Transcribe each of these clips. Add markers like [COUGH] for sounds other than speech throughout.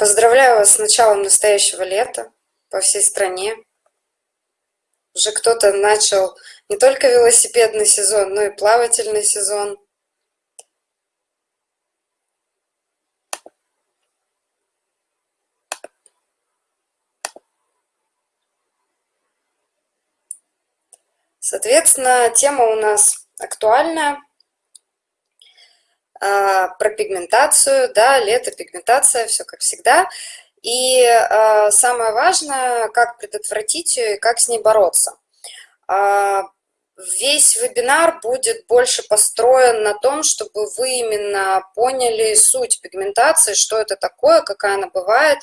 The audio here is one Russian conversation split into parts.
Поздравляю вас с началом настоящего лета по всей стране. Уже кто-то начал не только велосипедный сезон, но и плавательный сезон. Соответственно, тема у нас актуальная про пигментацию, да, лето, пигментация, все как всегда. И э, самое важное, как предотвратить ее и как с ней бороться. Э, весь вебинар будет больше построен на том, чтобы вы именно поняли суть пигментации, что это такое, какая она бывает,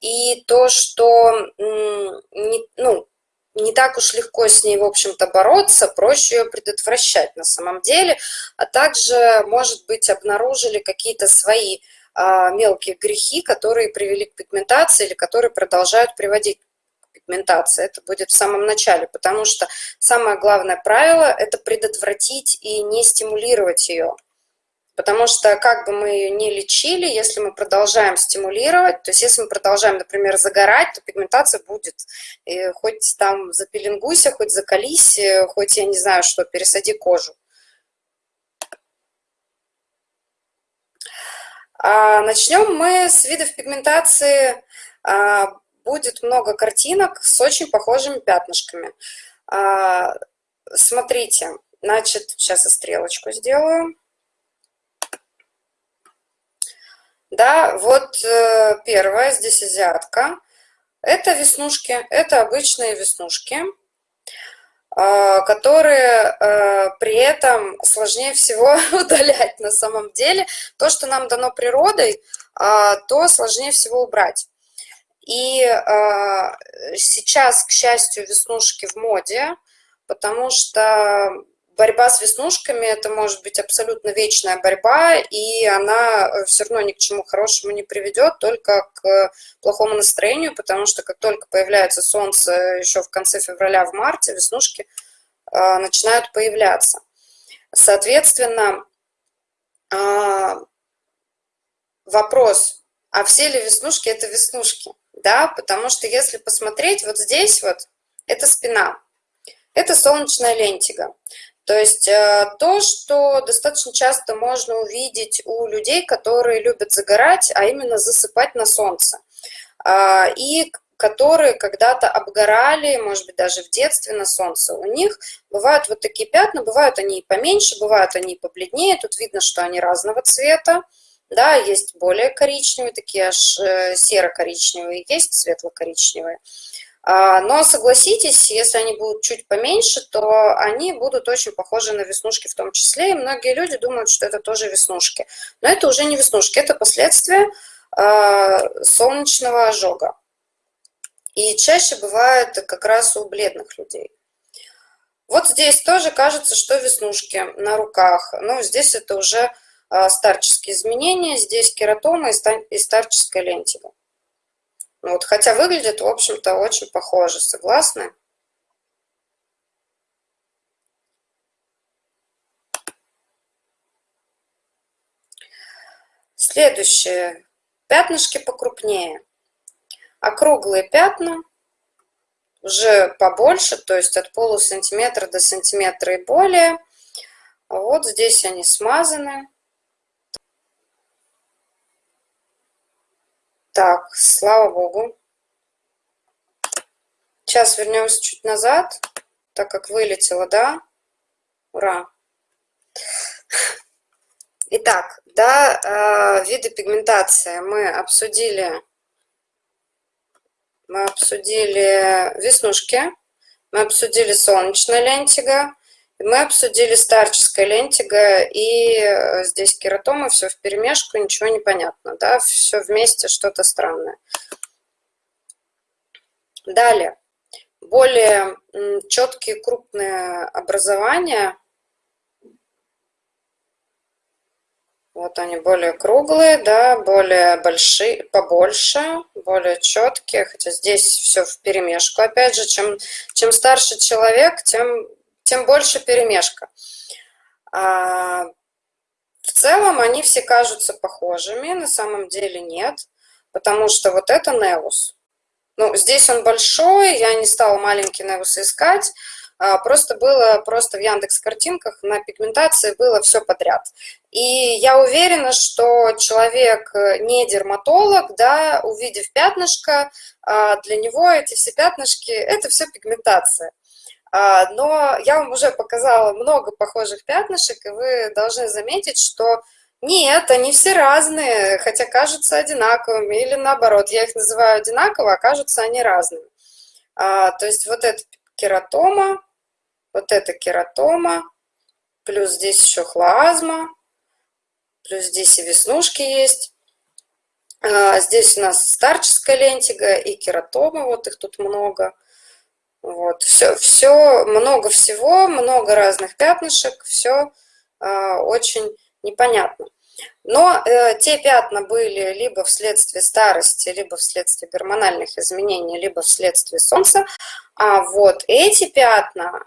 и то, что ну, не так уж легко с ней, в общем-то, бороться, проще ее предотвращать на самом деле, а также, может быть, обнаружили какие-то свои а, мелкие грехи, которые привели к пигментации или которые продолжают приводить к пигментации. Это будет в самом начале, потому что самое главное правило – это предотвратить и не стимулировать ее. Потому что как бы мы ее не лечили, если мы продолжаем стимулировать, то есть если мы продолжаем, например, загорать, то пигментация будет. И хоть там запеленгуйся, хоть закались, хоть, я не знаю что, пересади кожу. А начнем мы с видов пигментации. А, будет много картинок с очень похожими пятнышками. А, смотрите, значит, сейчас я стрелочку сделаю. Да, вот э, первая, здесь азиатка. Это веснушки, это обычные веснушки, э, которые э, при этом сложнее всего [LAUGHS] удалять на самом деле. То, что нам дано природой, то сложнее всего убрать. И сейчас, к счастью, веснушки в моде, потому что борьба с веснушками – это может быть абсолютно вечная борьба, и она э, все равно ни к чему хорошему не приведет, только к плохому настроению, потому что как только появляется солнце еще в конце февраля, в марте, веснушки э, начинают появляться. Соответственно, э, вопрос, а все ли веснушки – это веснушки? Да, потому что если посмотреть, вот здесь вот, это спина, это солнечная лентига. То есть э, то, что достаточно часто можно увидеть у людей, которые любят загорать, а именно засыпать на солнце. А, и которые когда-то обгорали, может быть, даже в детстве на солнце. У них бывают вот такие пятна, бывают они и поменьше, бывают они и побледнее. Тут видно, что они разного цвета. Да, есть более коричневые, такие аж э, серо-коричневые, есть светло-коричневые. А, но согласитесь, если они будут чуть поменьше, то они будут очень похожи на веснушки в том числе. И многие люди думают, что это тоже веснушки. Но это уже не веснушки, это последствия а, солнечного ожога. И чаще бывает как раз у бледных людей. Вот здесь тоже кажется, что веснушки на руках. Но здесь это уже а, старческие изменения. Здесь кератома и старческая лентига. Ну вот, хотя выглядит, в общем-то, очень похоже, согласны? Следующее. Пятнышки покрупнее. Округлые пятна, уже побольше, то есть от полусантиметра до сантиметра и более. Вот здесь они смазаны. Так, слава богу. Сейчас вернемся чуть назад, так как вылетело, да? Ура! Итак, да, э, виды пигментации мы обсудили. Мы обсудили веснушки, мы обсудили солнечная лентига, мы обсудили старческая лентига и э, здесь кератома, все в перемешку, ничего не понятно, да, все вместе что-то странное. Далее, более четкие крупные образования, вот они более круглые, да, более большие, побольше, более четкие, хотя здесь все в перемешку, опять же, чем, чем старше человек, тем тем больше перемешка. А, в целом они все кажутся похожими, на самом деле нет. потому что вот это невус. Ну, здесь он большой, я не стала маленький невус искать, а, просто было, просто в Яндекс картинках на пигментации было все подряд. И я уверена, что человек э, не дерматолог, да, увидев пятнышко, а, для него эти все пятнышки – это все пигментация. А, но я вам уже показала много похожих пятнышек, и вы должны заметить, что нет, они все разные, хотя кажутся одинаковыми, или наоборот, я их называю одинаково, а кажутся они разными. То есть вот это кератома, вот это кератома, плюс здесь еще хлазма, плюс здесь и веснушки есть. А, здесь у нас старческая лентига и кератома, вот их тут много. Вот, все, все, много всего, много разных пятнышек, все а, очень непонятно. Но э, те пятна были либо вследствие старости, либо вследствие гормональных изменений, либо вследствие солнца. А вот эти пятна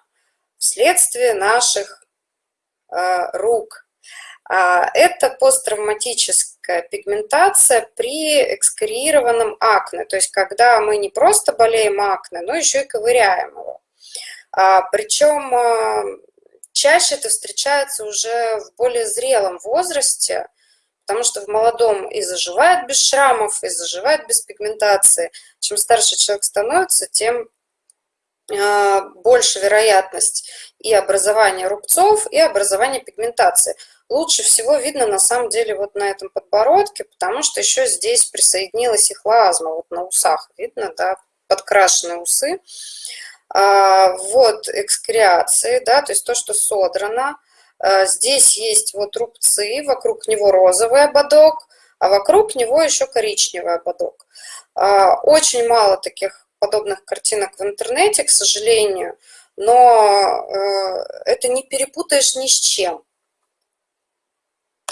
вследствие наших э, рук. А, это посттравматическая пигментация при экскориированном акне, то есть когда мы не просто болеем акне, но еще и ковыряем его. А, Причем э, чаще это встречается уже в более зрелом возрасте, потому что в молодом и заживает без шрамов, и заживает без пигментации. Чем старше человек становится, тем а, больше вероятность и образования рубцов, и образования пигментации. Лучше всего видно на самом деле вот на этом подбородке, потому что еще здесь присоединилась и хлазма, вот на усах видно, да, подкрашенные усы. А, вот экскреации, да, то есть то, что содрано. А, здесь есть вот рубцы, вокруг него розовый ободок, а вокруг него еще коричневый ободок. Очень мало таких подобных картинок в интернете, к сожалению, но э, это не перепутаешь ни с чем.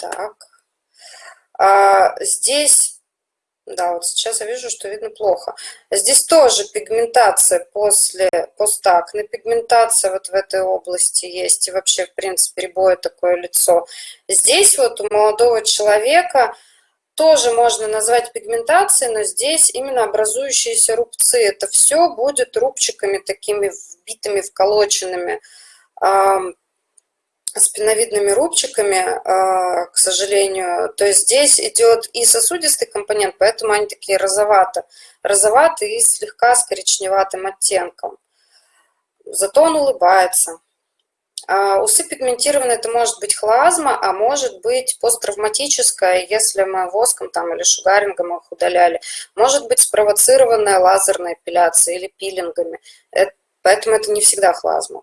Так. А здесь, да, вот сейчас я вижу, что видно плохо. Здесь тоже пигментация после постакне, пигментация вот в этой области есть, и вообще, в принципе, рябое такое лицо. Здесь вот у молодого человека тоже можно назвать пигментацией, но здесь именно образующиеся рубцы. Это все будет рубчиками такими вбитыми, вколоченными, спиновидными рубчиками, а, к сожалению. То есть здесь идет и сосудистый компонент, поэтому они такие розовато, розоватые и слегка с коричневатым оттенком. Зато он улыбается. А, усы пигментированные, это может быть хлазма, а может быть посттравматическая, если мы воском там, или шугарингом их удаляли. Может быть спровоцированная лазерной эпиляцией или пилингами. Это, поэтому это не всегда хлазма.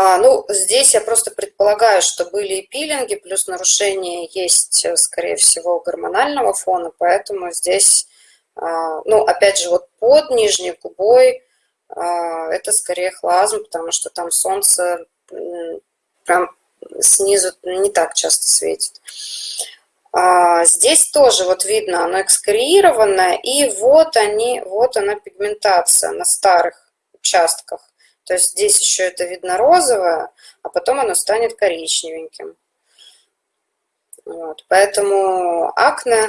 А, ну, здесь я просто предполагаю, что были и пилинги, плюс нарушение есть, э, скорее всего, гормонального фона, поэтому здесь, а, ну, опять же, вот под нижней губой а, это скорее хлазм, потому что там солнце прям снизу не так часто светит. А, здесь тоже вот видно, оно экскориированное, и вот они, вот она пигментация на старых участках. То есть здесь еще это видно розовое, а потом оно станет коричневеньким. Вот. Поэтому акне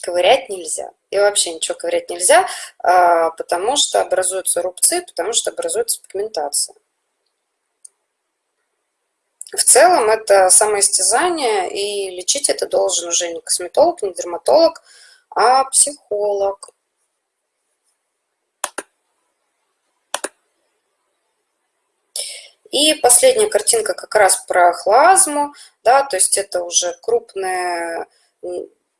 ковырять нельзя. И вообще ничего ковырять нельзя, а, потому что образуются рубцы, потому что образуется пигментация. В целом это самоистязание, и лечить это должен уже не косметолог, не дерматолог, а психолог. И последняя картинка как раз про хлазму, да, то есть это уже крупные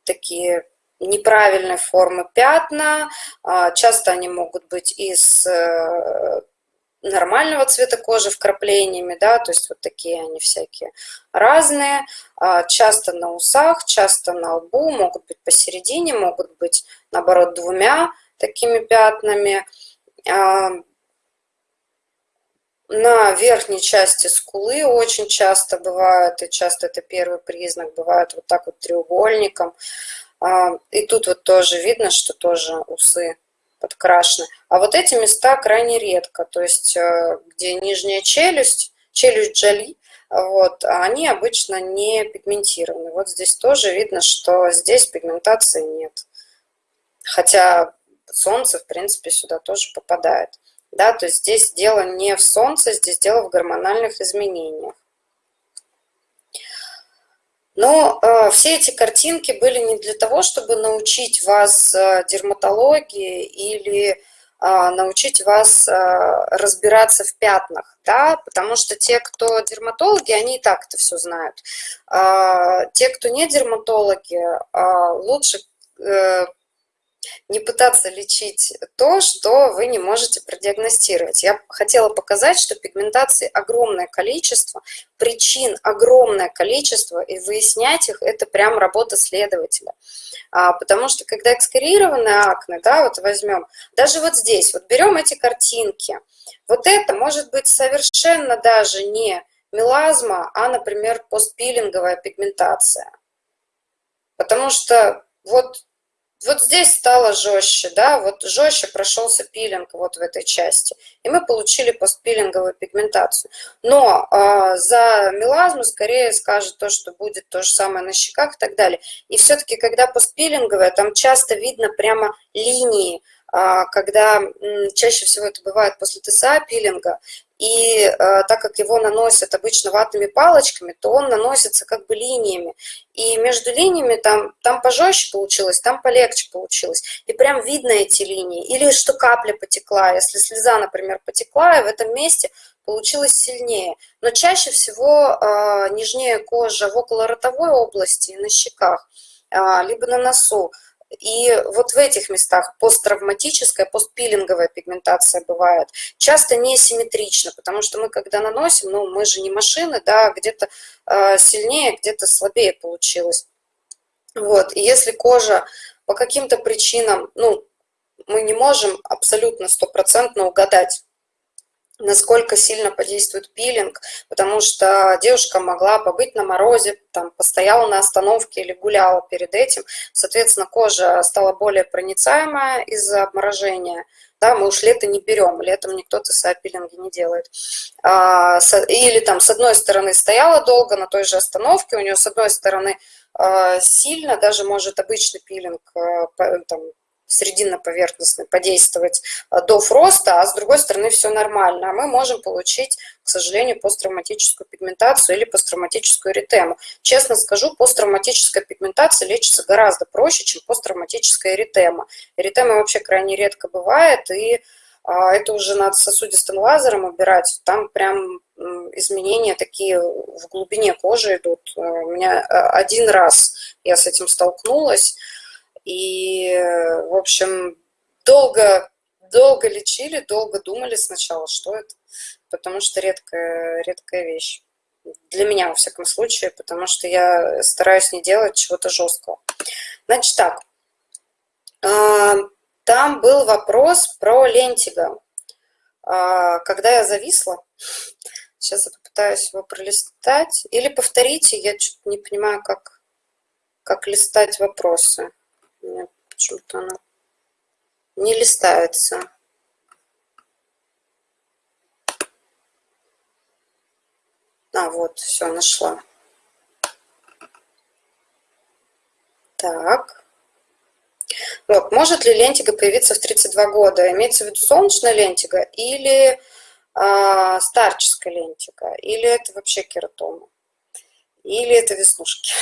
такие неправильной формы пятна, а, часто они могут быть из э, нормального цвета кожи вкраплениями, да, то есть вот такие они всякие разные, а, часто на усах, часто на лбу, могут быть посередине, могут быть, наоборот, двумя такими пятнами. На верхней части скулы очень часто бывают, и часто это первый признак, бывает вот так вот треугольником. А, и тут вот тоже видно, что тоже усы подкрашены. А вот эти места крайне редко, то есть э, где нижняя челюсть, челюсть джоли, вот, они обычно не пигментированы. Вот здесь тоже видно, что здесь пигментации нет. Хотя солнце, в принципе, сюда тоже попадает. Да, то есть здесь дело не в солнце, здесь дело в гормональных изменениях. Но э, все эти картинки были не для того, чтобы научить вас э, дерматологии или э, научить вас э, разбираться в пятнах, да, потому что те, кто дерматологи, они и так это все знают. Э, те, кто не дерматологи, э, лучше э, не пытаться лечить то, что вы не можете продиагностировать. Я хотела показать, что пигментации огромное количество, причин огромное количество, и выяснять их – это прям работа следователя. А, потому что когда экскорированные акне, да, вот возьмем, даже вот здесь, вот берем эти картинки, вот это может быть совершенно даже не мелазма, а, например, постпилинговая пигментация. Потому что вот вот здесь стало жестче, да, вот жестче прошелся пилинг вот в этой части, и мы получили постпилинговую пигментацию. Но э, за мелазму скорее скажет то, что будет то же самое на щеках и так далее. И все-таки, когда постпилинговая, там часто видно прямо линии, э, когда э, чаще всего это бывает после ТСА пилинга, и э, так как его наносят обычно ватными палочками, то он наносится как бы линиями. И между линиями там, там пожестче получилось, там полегче получилось. И прям видно эти линии. Или что капля потекла. Если слеза, например, потекла, и в этом месте получилось сильнее. Но чаще всего э, нежнее кожа в околоротовой области и на щеках, э, либо на носу. И вот в этих местах посттравматическая, постпилинговая пигментация бывает. Часто несимметрично, потому что мы, когда наносим, ну, мы же не машины, да, где-то э, сильнее, где-то слабее получилось. Вот, и если кожа по каким-то причинам, ну, мы не можем абсолютно стопроцентно угадать, насколько сильно подействует пилинг, потому что девушка могла побыть на морозе, там, постояла на остановке или гуляла перед этим, соответственно, кожа стала более проницаемая из-за обморожения, да, мы уж лето не берем, летом никто ТСА-пилинги не делает. А, или там с одной стороны стояла долго на той же остановке, у нее с одной стороны а, сильно, даже может обычный пилинг а, там, срединно-поверхностный подействовать э, до фроста, а с другой стороны все нормально. А мы можем получить, к сожалению, посттравматическую пигментацию или посттравматическую эритему. Честно скажу, посттравматическая пигментация лечится гораздо проще, чем посттравматическая эритема. Эритема вообще крайне редко бывает, и а, это уже надо сосудистым лазером убирать. Там прям изменения такие в глубине кожи идут. Э, у меня э, один раз я с этим столкнулась, и, в общем, долго, долго лечили, долго думали сначала, что это, потому что редкая, редкая вещь. Для меня, во всяком случае, потому что я стараюсь не делать чего-то жесткого. Значит так, а, там был вопрос про лентиго. А, когда я зависла, [LAUGHS] сейчас я попытаюсь его пролистать, или повторите, я что-то не понимаю, как, как листать вопросы. Меня почему-то она не листается. А, вот, все, нашла. Так. Вот, может ли лентига появиться в 32 года? Имеется в виду солнечная лентига или э, старческая лентига? Или это вообще кератома? Или это веснушки?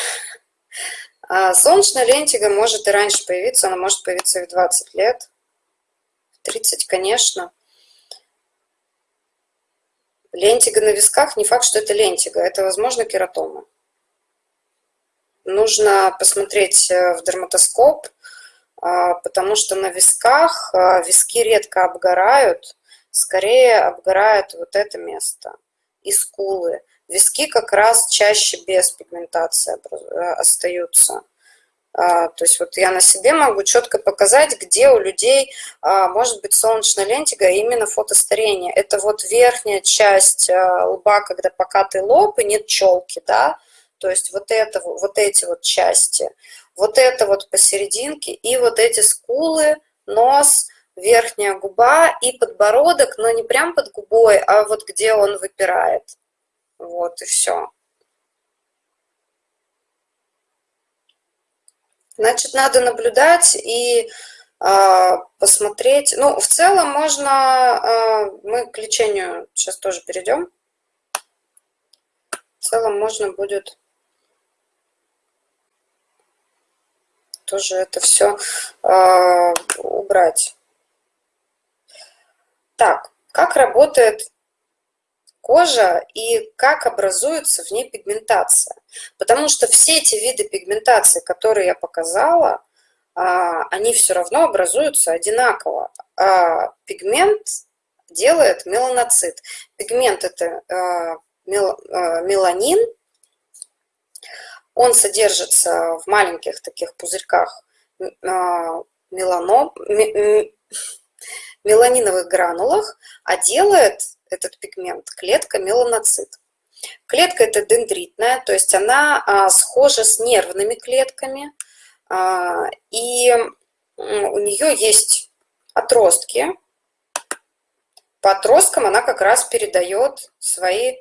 [LAUGHS] А солнечная лентига может и раньше появиться, она может появиться и в 20 лет, в 30, конечно. Лентига на висках, не факт, что это лентига, это, возможно, кератома. Нужно посмотреть э, в дерматоскоп, а, потому что на висках а, виски редко обгорают, скорее обгорает вот это место и скулы. Виски как раз чаще без пигментации э, остаются. А, то есть вот я на себе могу четко показать, где у людей а, может быть солнечная лентига, именно фотостарение. Это вот верхняя часть а, лба, когда покатый лоб и нет челки, да, то есть вот, это, вот эти вот части, вот это вот посерединке и вот эти скулы, нос, верхняя губа и подбородок, но не прям под губой, а вот где он выпирает. Вот и все. Значит, надо наблюдать и э, посмотреть. Ну, в целом можно, э, мы к лечению сейчас тоже перейдем. В целом можно будет тоже это все э, убрать. Так, как работает кожа и как образуется в ней пигментация. Потому что все эти виды пигментации, которые я показала, а, они все равно образуются одинаково. А пигмент делает меланоцит. Пигмент – это а, меланин, он содержится в маленьких таких пузырьках меланом, меланиновых гранулах, а делает этот пигмент клетка меланоцит. Клетка это дендритная, то есть она а, схожа с нервными клетками, а, и у нее есть отростки. По отросткам она как раз передает свои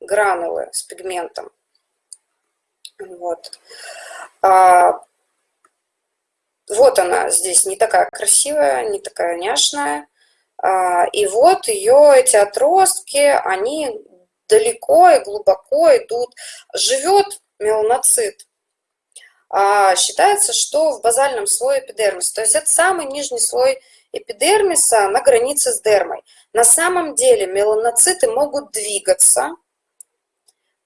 гранулы с пигментом. Вот. А, вот она здесь не такая красивая, не такая няшная. А, и вот ее эти отростки, они далеко и глубоко идут. Живет меланоцит. А, считается, что в базальном слое эпидермиса. То есть это самый нижний слой эпидермиса на границе с дермой. На самом деле меланоциты могут двигаться,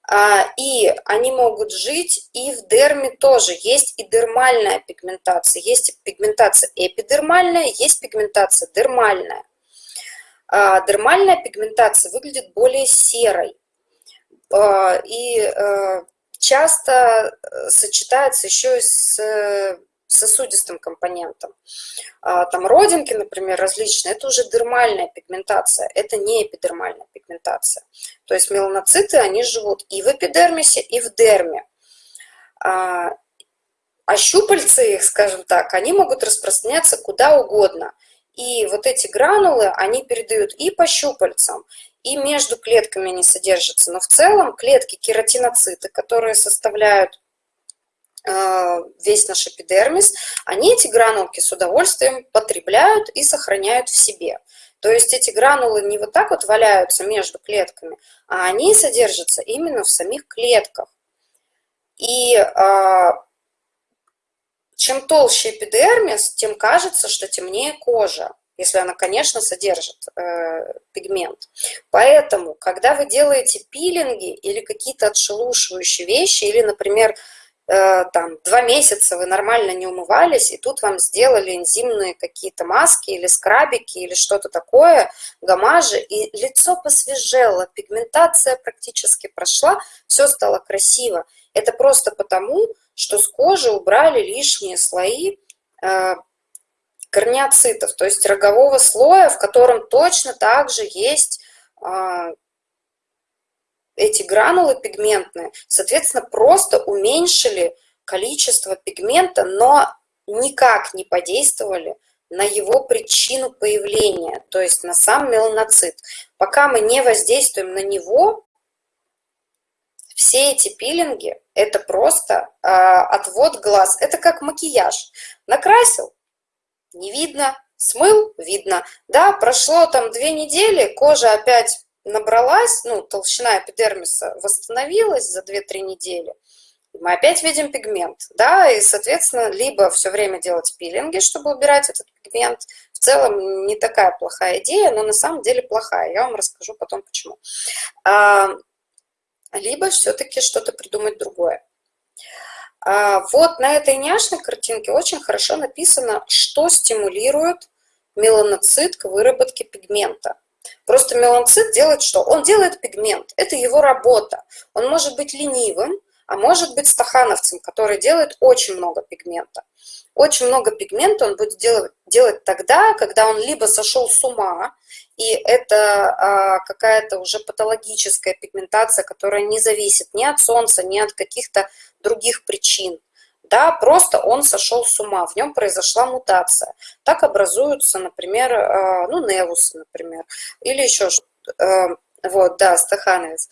а, и они могут жить и в дерме тоже. Есть и дермальная пигментация, есть пигментация эпидермальная, есть пигментация дермальная. А, дермальная пигментация выглядит более серой а, и э, часто э, сочетается еще и с э, сосудистым компонентом. А, там родинки, например, различные, это уже дермальная пигментация, это не эпидермальная пигментация. То есть меланоциты, они живут и в эпидермисе, и в дерме. А щупальцы их, скажем так, они могут распространяться куда угодно – и вот эти гранулы, они передают и по щупальцам, и между клетками они содержатся. Но в целом клетки кератиноциты, которые составляют э, весь наш эпидермис, они эти гранулки с удовольствием потребляют и сохраняют в себе. То есть эти гранулы не вот так вот валяются между клетками, а они содержатся именно в самих клетках. И э, чем толще эпидермис, тем кажется, что темнее кожа, если она, конечно, содержит э, пигмент. Поэтому, когда вы делаете пилинги или какие-то отшелушивающие вещи, или, например, э, там, два месяца вы нормально не умывались, и тут вам сделали энзимные какие-то маски или скрабики или что-то такое, гамажи, и лицо посвежело, пигментация практически прошла, все стало красиво. Это просто потому, что с кожи убрали лишние слои э, корнеоцитов, то есть рогового слоя, в котором точно также есть э, эти гранулы пигментные, соответственно, просто уменьшили количество пигмента, но никак не подействовали на его причину появления, то есть на сам меланоцит. Пока мы не воздействуем на него, все эти пилинги – это просто э, отвод глаз. Это как макияж. Накрасил – не видно, смыл – видно. Да, прошло там две недели, кожа опять набралась, ну, толщина эпидермиса восстановилась за 2-3 недели. Мы опять видим пигмент, да, и, соответственно, либо все время делать пилинги, чтобы убирать этот пигмент. В целом не такая плохая идея, но на самом деле плохая. Я вам расскажу потом, почему либо все-таки что-то придумать другое. А, вот на этой няшной картинке очень хорошо написано, что стимулирует меланоцит к выработке пигмента. Просто меланоцит делает что? Он делает пигмент, это его работа. Он может быть ленивым, а может быть стахановцем, который делает очень много пигмента. Очень много пигмента он будет делать, делать тогда, когда он либо сошел с ума, и это а, какая-то уже патологическая пигментация, которая не зависит ни от солнца, ни от каких-то других причин. Да, просто он сошел с ума, в нем произошла мутация. Так образуются, например, а, ну, невусы, например, или еще что-то. А, Вот, да, стахановец.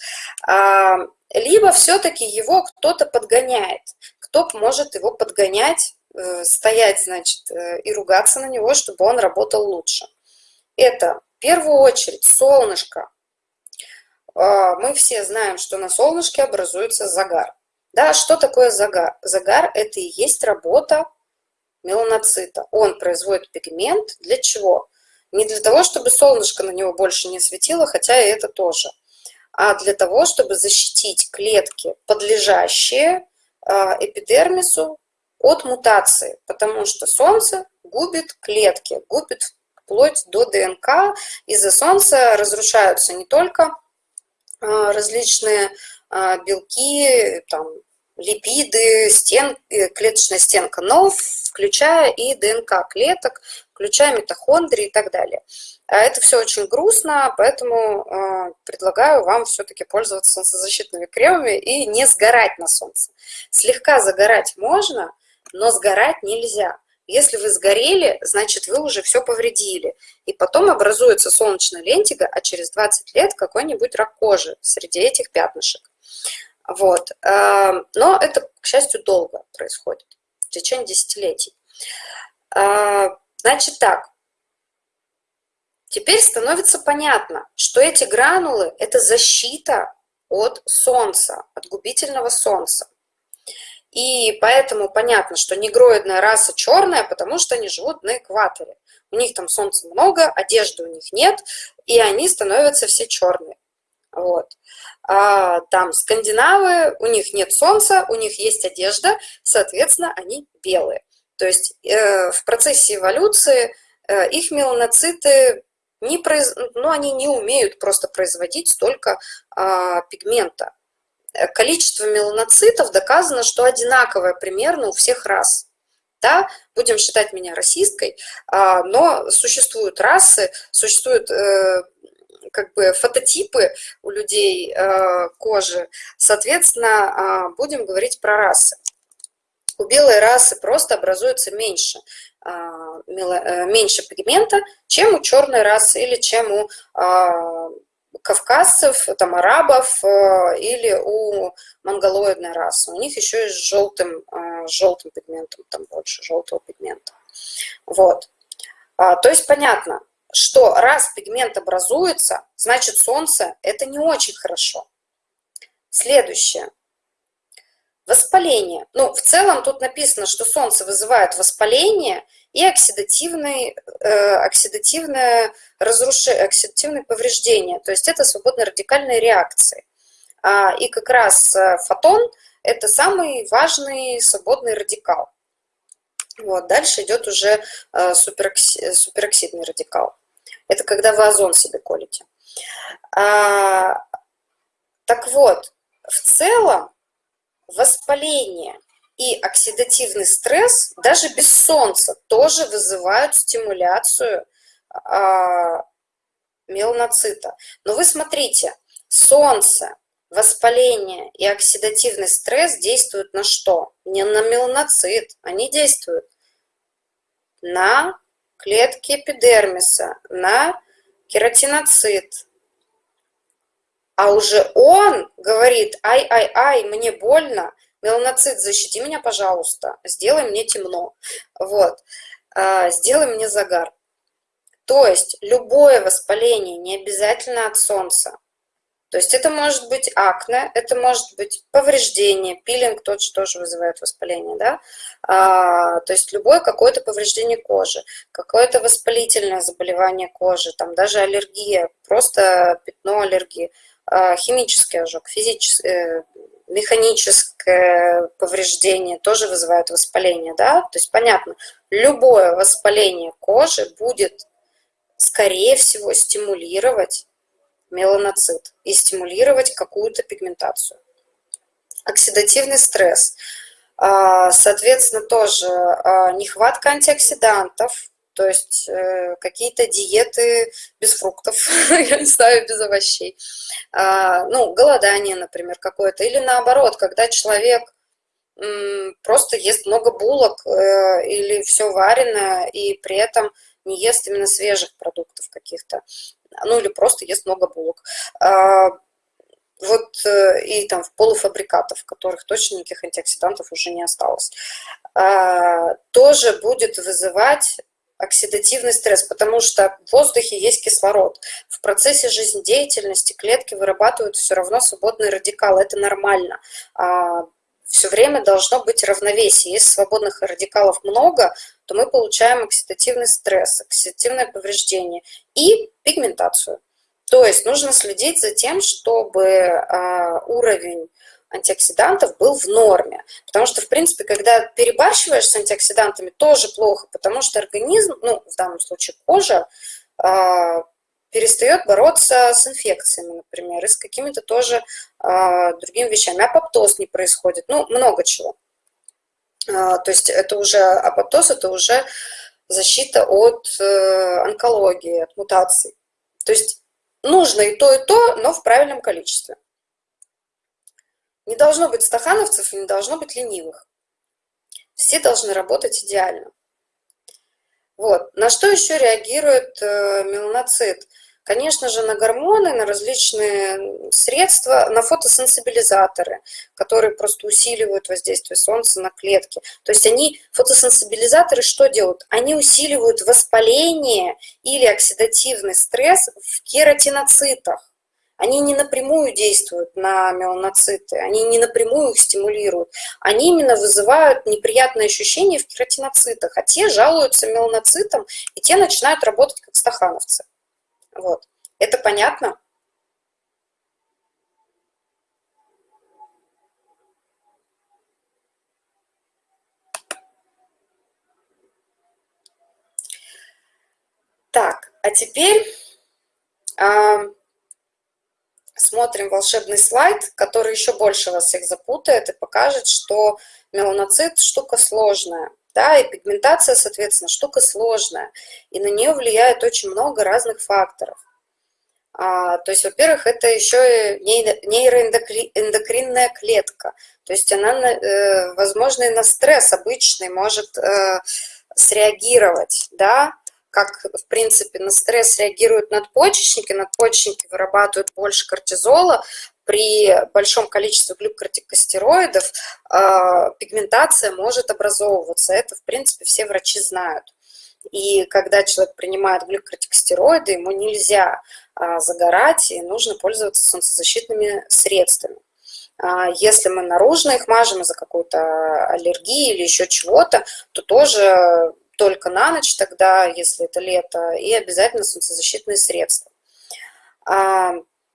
А, либо все-таки его кто-то подгоняет. Кто может его подгонять, стоять, значит, э, и ругаться на него, чтобы он работал лучше. Это в первую очередь солнышко. А, мы все знаем, что на солнышке образуется загар. Да, что такое загар? Загар – это и есть работа меланоцита. Он производит пигмент для чего? Не для того, чтобы солнышко на него больше не светило, хотя и это тоже, а для того, чтобы защитить клетки, подлежащие а, эпидермису от мутации, потому что солнце губит клетки, губит вплоть до ДНК. Из-за солнца разрушаются не только а, различные а, белки, там, липиды, стен, э, клеточная стенка, но включая и ДНК клеток, включая митохондрии и так далее. А это все очень грустно, поэтому предлагаю вам все-таки пользоваться солнцезащитными кремами и не сгорать на солнце. Слегка загорать можно, но сгорать нельзя. Если вы сгорели, значит вы уже все повредили. И потом образуется солнечная лентига, а через 20 лет какой-нибудь рак кожи среди этих пятнышек. Вот. Эм, но это, к счастью, долго происходит, в течение десятилетий. Э, значит так, теперь становится понятно, что эти гранулы – это защита от солнца, от губительного солнца. И поэтому понятно, что негроидная раса черная, потому что они живут на экваторе. У них там солнца много, одежды у них нет, и они становятся все черные. Вот. А, там скандинавы, у них нет солнца, у них есть одежда, соответственно, они белые. То есть э, в процессе эволюции э, их меланоциты не произ... ну, они не умеют просто производить столько э, пигмента. Количество меланоцитов доказано, что одинаковое примерно у всех рас. Да, будем считать меня расисткой, а, но существуют расы, существуют э, как бы фототипы у людей э, кожи, соответственно, э, будем говорить про расы. У белой расы просто образуется меньше, э, меньше пигмента, чем у черной расы или чем у кавказцев, там, арабов или у монголоидной расы. У них еще и с желтым, с желтым пигментом, там больше желтого пигмента. Вот. То есть понятно, что раз пигмент образуется, значит солнце – это не очень хорошо. Следующее. Воспаление. Ну, в целом тут написано, что солнце вызывает воспаление и оксидативные, э, оксидативное, разрушение, оксидативное повреждение. То есть это свободно-радикальные реакции. А, и как раз э, фотон – это самый важный свободный радикал. Вот, дальше идет уже э, суперокси, супероксидный радикал. Это когда вы озон себе колите. А, так вот, в целом воспаление и оксидативный стресс даже без солнца тоже вызывают стимуляцию а, меланоцита. Но вы смотрите, солнце, воспаление и оксидативный стресс действуют на что? Не на меланоцит, они действуют на клетки эпидермиса на кератиноцит. А уже он говорит, ай-ай-ай, мне больно, меланоцит, защити меня, пожалуйста, сделай мне темно, вот, а, сделай мне загар. То есть любое воспаление не обязательно от солнца, то есть это может быть акне, это может быть повреждение, пилинг тот же тоже вызывает воспаление, да? А, то есть любое какое-то повреждение кожи, какое-то воспалительное заболевание кожи, там даже аллергия, просто пятно аллергии, химический ожог, физическое, механическое повреждение тоже вызывает воспаление, да? То есть понятно, любое воспаление кожи будет, скорее всего, стимулировать меланоцит и стимулировать какую-то пигментацию. Оксидативный стресс. А, соответственно, тоже а, нехватка антиоксидантов, то есть э, какие-то диеты без фруктов, [LAUGHS] я не знаю, без овощей. А, ну, голодание, например, какое-то. Или наоборот, когда человек просто ест много булок э, или все вареное, и при этом не ест именно свежих продуктов каких-то. ну или просто ест много булок. А, вот э, и там в полуфабрикатов, в которых точно никаких антиоксидантов уже не осталось, а, тоже будет вызывать оксидативный стресс, потому что в воздухе есть кислород. В процессе жизнедеятельности клетки вырабатывают все равно свободные радикалы, это нормально. А, все время должно быть равновесие. Если свободных радикалов много, то мы получаем оксидативный стресс, оксидативное повреждение и пигментацию. То есть нужно следить за тем, чтобы а, уровень антиоксидантов был в норме. Потому что, в принципе, когда перебарщиваешь с антиоксидантами, тоже плохо, потому что организм, ну, в данном случае кожа, а, перестает бороться с инфекциями, например, и с какими-то тоже а, другими вещами. Апоптоз не происходит, ну, много чего. То есть это уже апоптоз, это уже защита от э, онкологии, от мутаций. То есть Нужно и то, и то, но в правильном количестве. Не должно быть стахановцев и не должно быть ленивых. Все должны работать идеально. Вот. На что еще реагирует э, меланоцит? Конечно же, на гормоны, на различные средства, на фотосенсибилизаторы, которые просто усиливают воздействие солнца на клетки. То есть они, фотосенсибилизаторы что делают? Они усиливают воспаление или оксидативный стресс в кератиноцитах. Они не напрямую действуют на меланоциты, они не напрямую их стимулируют. Они именно вызывают неприятные ощущения в кератиноцитах, а те жалуются меланоцитам, и те начинают работать как стахановцы. Вот. Это понятно? Так, а теперь э, смотрим волшебный слайд, который еще больше вас всех запутает и покажет, что меланоцит штука сложная. Да, и пигментация, соответственно, штука сложная, и на нее влияет очень много разных факторов. А, то есть, во-первых, это еще нейроэндокринная клетка, то есть она, э, возможно, и на стресс обычный может э, среагировать, да, как, в принципе, на стресс реагируют надпочечники, надпочечники вырабатывают больше кортизола, при большом количестве глюкортикостероидов э, пигментация может образовываться. Это, в принципе, все врачи знают. И когда человек принимает глюкортикостероиды, ему нельзя э, загорать, и нужно пользоваться солнцезащитными средствами. Э, если мы наружно их мажем из-за какой-то аллергии или еще чего-то, то тоже только на ночь тогда, если это лето, и обязательно солнцезащитные средства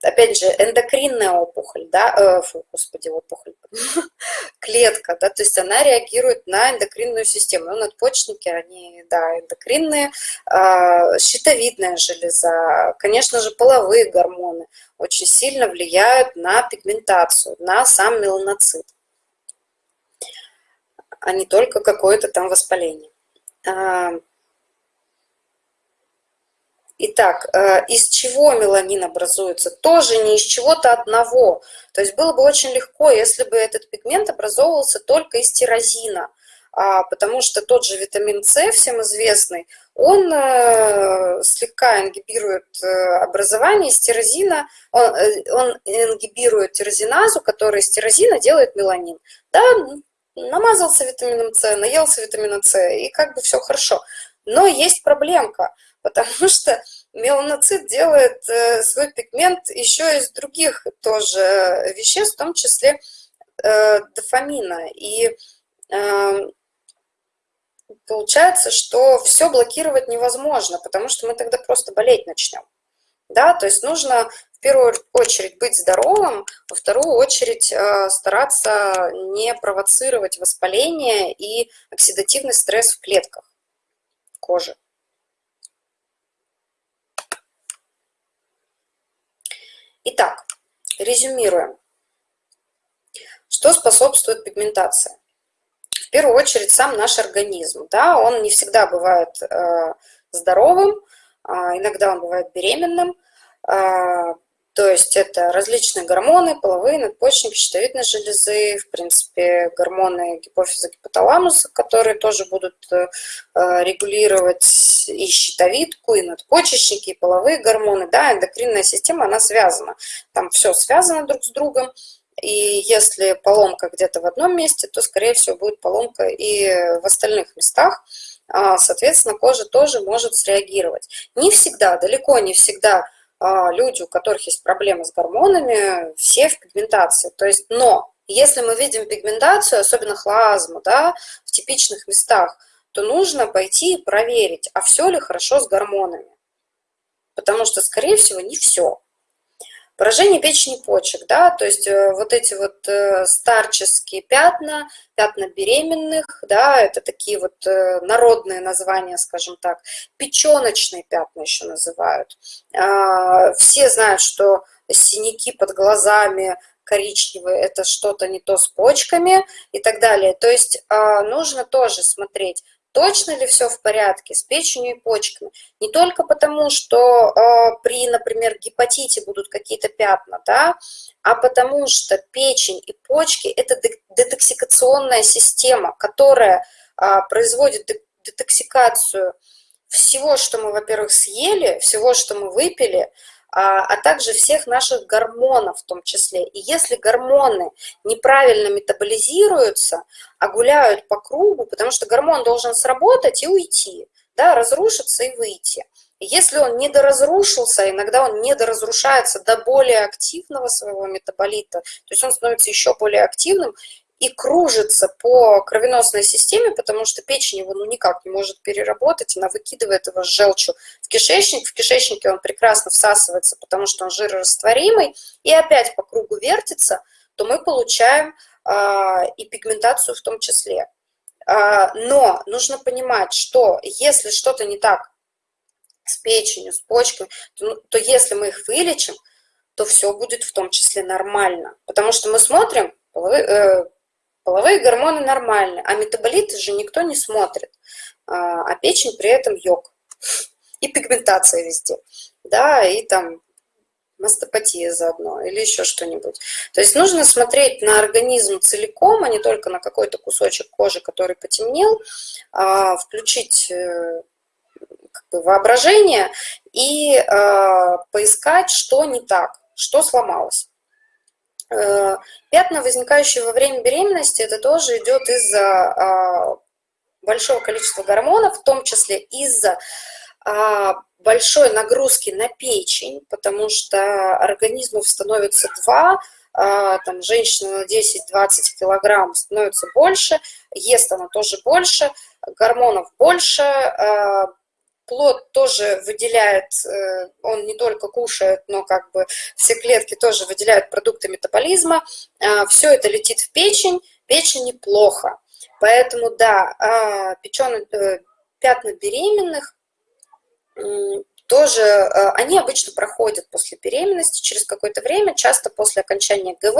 опять же, эндокринная опухоль, да, э, фу, господи, опухоль, [LAUGHS] клетка, да, то есть она реагирует на эндокринную систему. Ну, надпочечники, они, да, эндокринные, э, щитовидная железа, конечно же, половые гормоны очень сильно влияют на пигментацию, на сам меланоцит, а не только какое-то там воспаление. Итак, э, из чего меланин образуется? Тоже не из чего-то одного. То есть было бы очень легко, если бы этот пигмент образовывался только из тирозина, а, потому что тот же витамин С, всем известный, он э, слегка ингибирует э, образование из тирозина, он, он ингибирует тирозиназу, которая из тирозина делает меланин. Да, намазался витамином С, наелся витамина С, и как бы все хорошо. Но есть проблемка [LAUGHS] – потому что меланоцит делает э, свой пигмент еще из других тоже веществ, в том числе э, дофамина. И э, получается, что все блокировать невозможно, потому что мы тогда просто болеть начнем. Да, то есть нужно первую очередь быть здоровым, во вторую очередь стараться не провоцировать воспаление и оксидативный стресс в клетках кожи. Итак, резюмируем. Что способствует пигментации? В первую очередь сам наш организм. Да, он не всегда бывает э, здоровым, э, иногда он бывает беременным. Э, То есть это различные гормоны, половые, надпочечники, щитовидной железы, в принципе, гормоны гипофиза, гипоталамуса, которые тоже будут э, регулировать и щитовидку, и надпочечники, и половые гормоны. Да, эндокринная система, она связана. Там все связано друг с другом. И если поломка где-то в одном месте, то, скорее всего, будет поломка и в остальных местах. А, соответственно, кожа тоже может среагировать. Не всегда, далеко не всегда люди, у которых есть проблемы с гормонами, все в пигментации. То есть, но если мы видим пигментацию, особенно хлазму, да, в типичных местах, то нужно пойти и проверить, а все ли хорошо с гормонами. Потому что, скорее всего, не все. Поражение печени почек, да, то есть э, вот эти вот э, старческие пятна, пятна беременных, да, это такие вот э, народные названия, скажем так, печеночные пятна еще называют. А, все знают, что синяки под глазами, коричневые, это что-то не то с почками и так далее. То есть а, нужно тоже смотреть, точно ли все в порядке с печенью и почками. Не только потому, что э, при, например, гепатите будут какие-то пятна, да, а потому что печень и почки – это детоксикационная система, которая э, производит детоксикацию всего, что мы, во-первых, съели, всего, что мы выпили, а, а также всех наших гормонов в том числе. И если гормоны неправильно метаболизируются, а гуляют по кругу, потому что гормон должен сработать и уйти, да, разрушиться и выйти. Если он недоразрушился, иногда он недоразрушается до более активного своего метаболита, то есть он становится еще более активным, и кружится по кровеносной системе, потому что печень его ну, никак не может переработать, она выкидывает его с желчью в кишечник, в кишечнике он прекрасно всасывается, потому что он жирорастворимый, и опять по кругу вертится, то мы получаем э, и пигментацию в том числе. Э, но нужно понимать, что если что-то не так с печенью, с почками, то, то если мы их вылечим, то все будет в том числе нормально. Потому что мы смотрим, э, Половые гормоны нормальны, а метаболиты же никто не смотрит, а, а печень при этом йог. И пигментация везде, да, и там мастопатия заодно или еще что-нибудь. То есть нужно смотреть на организм целиком, а не только на какой-то кусочек кожи, который потемнел, а, включить э, как бы, воображение и а, поискать, что не так, что сломалось. Э, пятна, возникающие во время беременности, это тоже идет из-за а, большого количества гормонов, в том числе из-за а, большой нагрузки на печень, потому что организмов становится два, а, там женщина на 10-20 килограмм становится больше, ест она тоже больше, гормонов больше, плод тоже выделяет, э, он не только кушает, но как бы все клетки тоже выделяют продукты метаболизма. А, все это летит в печень, печень неплохо. Поэтому, да, а, печеные, э, пятна беременных тоже, э, они обычно проходят после беременности через какое-то время, часто после окончания ГВ,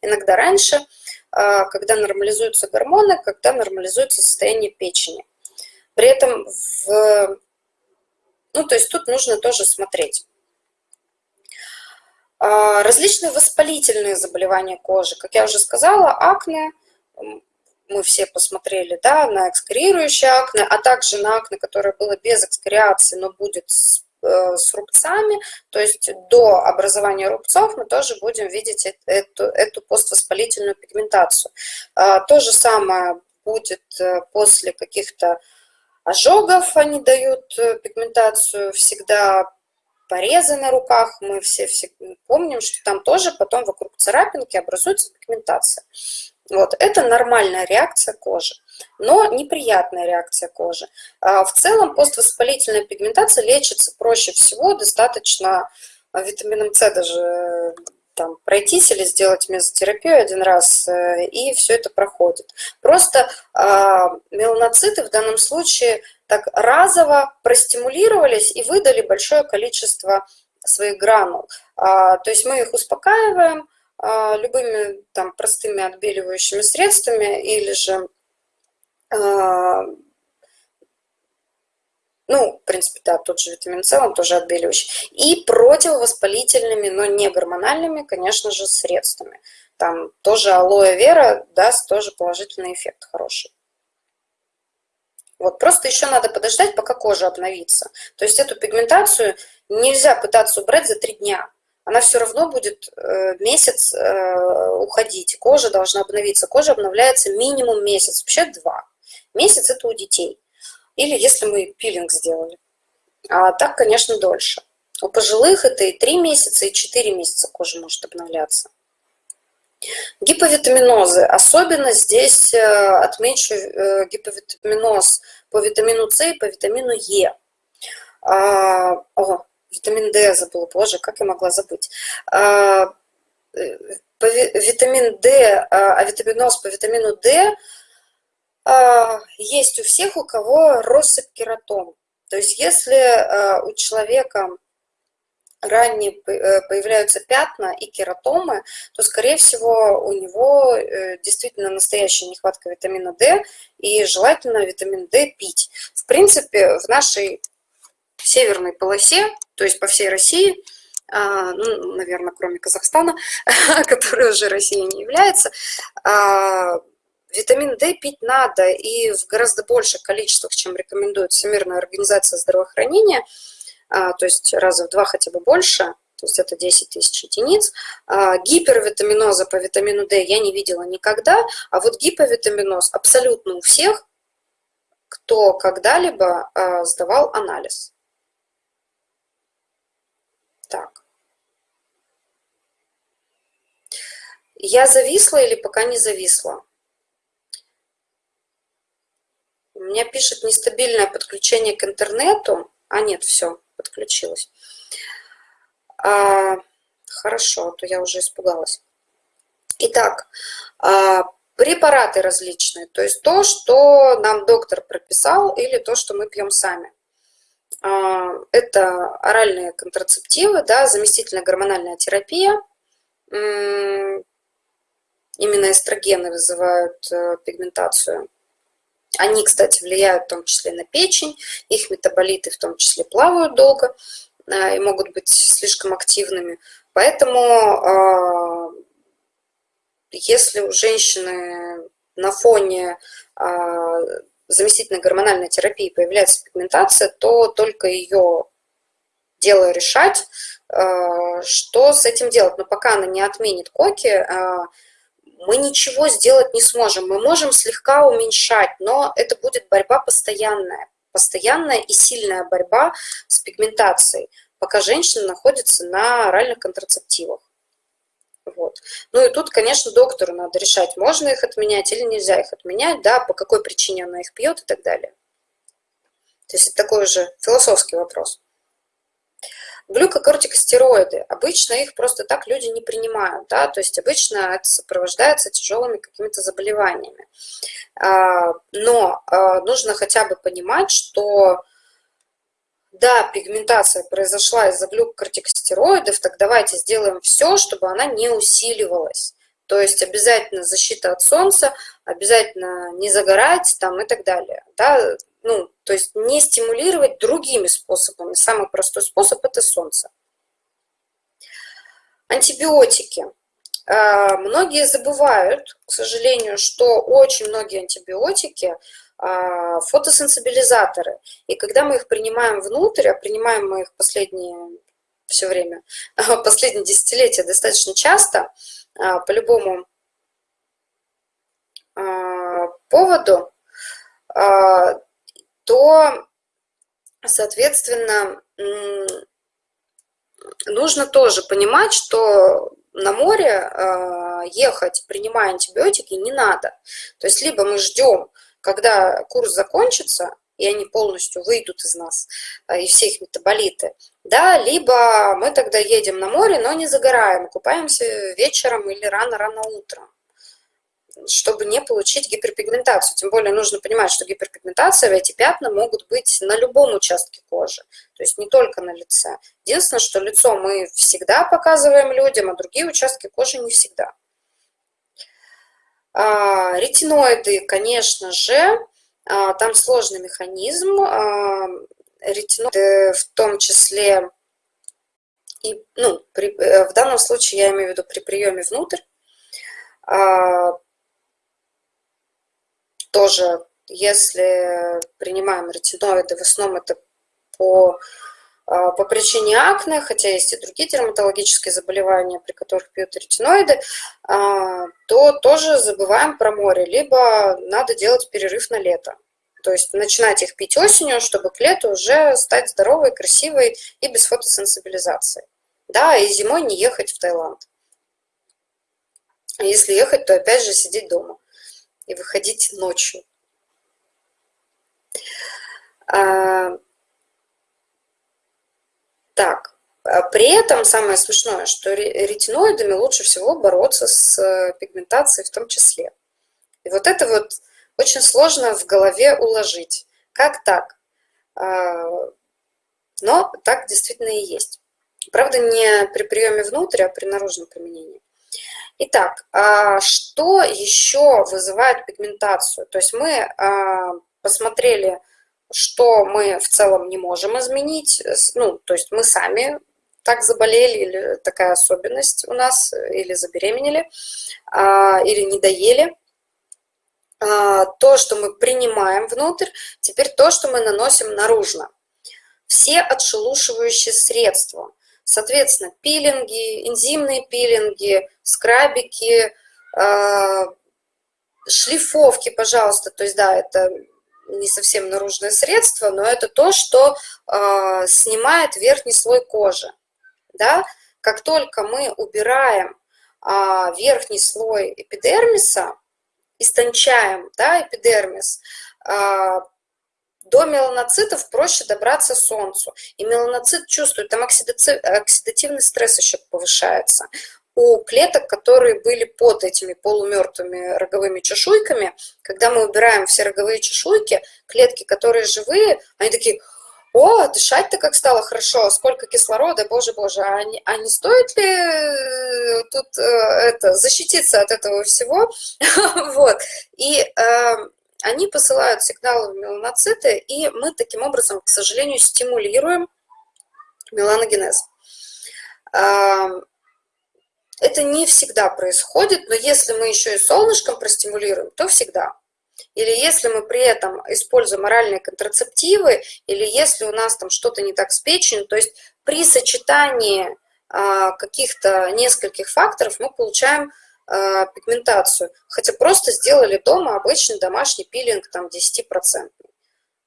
иногда раньше, а, когда нормализуются гормоны, когда нормализуется состояние печени. При этом в ну, то есть тут нужно тоже смотреть. А, различные воспалительные заболевания кожи. Как я уже сказала, акне, мы все посмотрели да, на экскорирующее акне, а также на акне, которое было без экскориации, но будет с, э, с рубцами. То есть до образования рубцов мы тоже будем видеть эту, эту поствоспалительную пигментацию. А, то же самое будет э, после каких-то ожогов они дают э, пигментацию, всегда порезы на руках, мы все, все помним, что там тоже потом вокруг царапинки образуется пигментация. Вот, это нормальная реакция кожи, но неприятная реакция кожи. А в целом поствоспалительная пигментация лечится проще всего, достаточно а, витамином С даже там, пройтись или сделать мезотерапию один раз, э, и все это проходит. Просто э, меланоциты в данном случае так разово простимулировались и выдали большое количество своих гранул. А, то есть мы их успокаиваем а, любыми там простыми отбеливающими средствами или же а, ну, в принципе, да, тот же витамин С, он тоже отбеливающий, и противовоспалительными, но не гормональными, конечно же, средствами. Там тоже алоэ вера даст тоже положительный эффект хороший. Вот, просто еще надо подождать, пока кожа обновится. То есть эту пигментацию нельзя пытаться убрать за три дня. Она все равно будет э, месяц э, уходить. Кожа должна обновиться. Кожа обновляется минимум месяц, вообще два. Месяц это у детей. Или если мы пилинг сделали. А так, конечно, дольше. У пожилых это и 3 месяца, и 4 месяца кожа может обновляться. Гиповитаминозы. Особенно здесь э, отмечу э, гиповитаминоз по витамину С и по витамину Е. А, о, витамин D забыла, боже, как я могла забыть. А, э, витамин D, а, а витаминоз по витамину D есть у всех, у кого россыпь кератом. То есть если а, у человека ранее э, появляются пятна и кератомы, то, скорее всего, у него э, действительно настоящая нехватка витамина D, и желательно витамин D пить. В принципе, в нашей северной полосе, то есть по всей России, ну, наверное, кроме Казахстана, [LAUGHS] который уже Россией не является, Витамин D пить надо и в гораздо больших количествах, чем рекомендует Всемирная организация здравоохранения, а, то есть раза в два хотя бы больше, то есть это 10 тысяч единиц. А, гипервитаминоза по витамину D я не видела никогда, а вот гиповитаминоз абсолютно у всех, кто когда-либо а, сдавал анализ. Так. Я зависла или пока не зависла? У меня пишет нестабильное подключение к интернету. А нет, все, подключилось. А, хорошо, а то я уже испугалась. Итак, а, препараты различные, то есть то, что нам доктор прописал или то, что мы пьем сами. А, это оральные контрацептивы, да, заместительная гормональная терапия. Именно эстрогены вызывают э, пигментацию они, кстати, влияют в том числе на печень, их метаболиты в том числе плавают долго э, и могут быть слишком активными. Поэтому а, если у женщины на фоне а, заместительной гормональной терапии появляется пигментация, то только ее дело решать, а, что с этим делать. Но пока она не отменит коки, мы ничего сделать не сможем. Мы можем слегка уменьшать, но это будет борьба постоянная. Постоянная и сильная борьба с пигментацией, пока женщина находится на оральных контрацептивах. Вот. Ну и тут, конечно, доктору надо решать, можно их отменять или нельзя их отменять, да, по какой причине она их пьет и так далее. То есть это такой уже философский вопрос. Глюкокортикостероиды. Обычно их просто так люди не принимают, да, то есть обычно это сопровождается тяжелыми какими-то заболеваниями. А, но а, нужно хотя бы понимать, что да, пигментация произошла из-за глюкокортикостероидов, так давайте сделаем все, чтобы она не усиливалась. То есть обязательно защита от солнца, обязательно не загорать там и так далее. Да? Ну, то есть не стимулировать другими способами. Самый простой способ – это солнце. Антибиотики. А, многие забывают, к сожалению, что очень многие антибиотики а, фотосенсибилизаторы. И когда мы их принимаем внутрь, а принимаем мы их последние все время, [LAUGHS] последние десятилетия достаточно часто, а, по любому поводу, то, соответственно, нужно тоже понимать, что на море э, ехать, принимая антибиотики, не надо. То есть либо мы ждем, когда курс закончится, и они полностью выйдут из нас, э, и все их метаболиты, да, либо мы тогда едем на море, но не загораем, купаемся вечером или рано-рано утром чтобы не получить гиперпигментацию. Тем более нужно понимать, что гиперпигментация, эти пятна могут быть на любом участке кожи, то есть не только на лице. Единственное, что лицо мы всегда показываем людям, а другие участки кожи не всегда. А, ретиноиды, конечно же, а, там сложный механизм. А, ретиноиды в том числе, и, ну, при, в данном случае я имею в виду при приеме внутрь, тоже, если принимаем ретиноиды, в основном это по, а, по причине акне, хотя есть и другие дерматологические заболевания, при которых пьют ретиноиды, а, то тоже забываем про море, либо надо делать перерыв на лето. То есть начинать их пить осенью, чтобы к лету уже стать здоровой, красивой и без фотосенсибилизации. Да, и зимой не ехать в Таиланд. Если ехать, то опять же сидеть дома и выходить ночью. А, так, а при этом самое смешное, что ретиноидами лучше всего бороться с э, пигментацией в том числе. И вот это вот очень сложно в голове уложить. Как так? А, но так действительно и есть. Правда, не при приеме внутрь, а при наружном применении. Итак, а что еще вызывает пигментацию? То есть мы а, посмотрели, что мы в целом не можем изменить, ну, то есть мы сами так заболели, или такая особенность у нас, или забеременели, а, или не доели. То, что мы принимаем внутрь, теперь то, что мы наносим наружно. Все отшелушивающие средства – Соответственно, пилинги, энзимные пилинги, скрабики, а, шлифовки, пожалуйста. То есть, да, это не совсем наружное средство, но это то, что э, снимает верхний слой кожи. Да? Как только мы убираем э, верхний слой эпидермиса, истончаем да, эпидермис, до меланоцитов проще добраться солнцу. И меланоцит чувствует, там оксидативный стресс еще повышается. У клеток, которые были под этими полумертвыми роговыми чешуйками, когда мы убираем все роговые чешуйки, клетки, которые живые, они такие, о, дышать-то как стало хорошо, сколько кислорода, боже, боже, а не, а не стоит ли э, тут э, это, защититься от этого всего? [LAUGHS] вот. И э, они посылают сигналы в меланоциты, и мы таким образом, к сожалению, стимулируем меланогенез. Это не всегда происходит, но если мы еще и солнышком простимулируем, то всегда. Или если мы при этом используем оральные контрацептивы, или если у нас там что-то не так с печенью, то есть при сочетании а, каких-то нескольких факторов мы получаем э, пигментацию, хотя просто сделали дома обычный домашний пилинг, там 10%.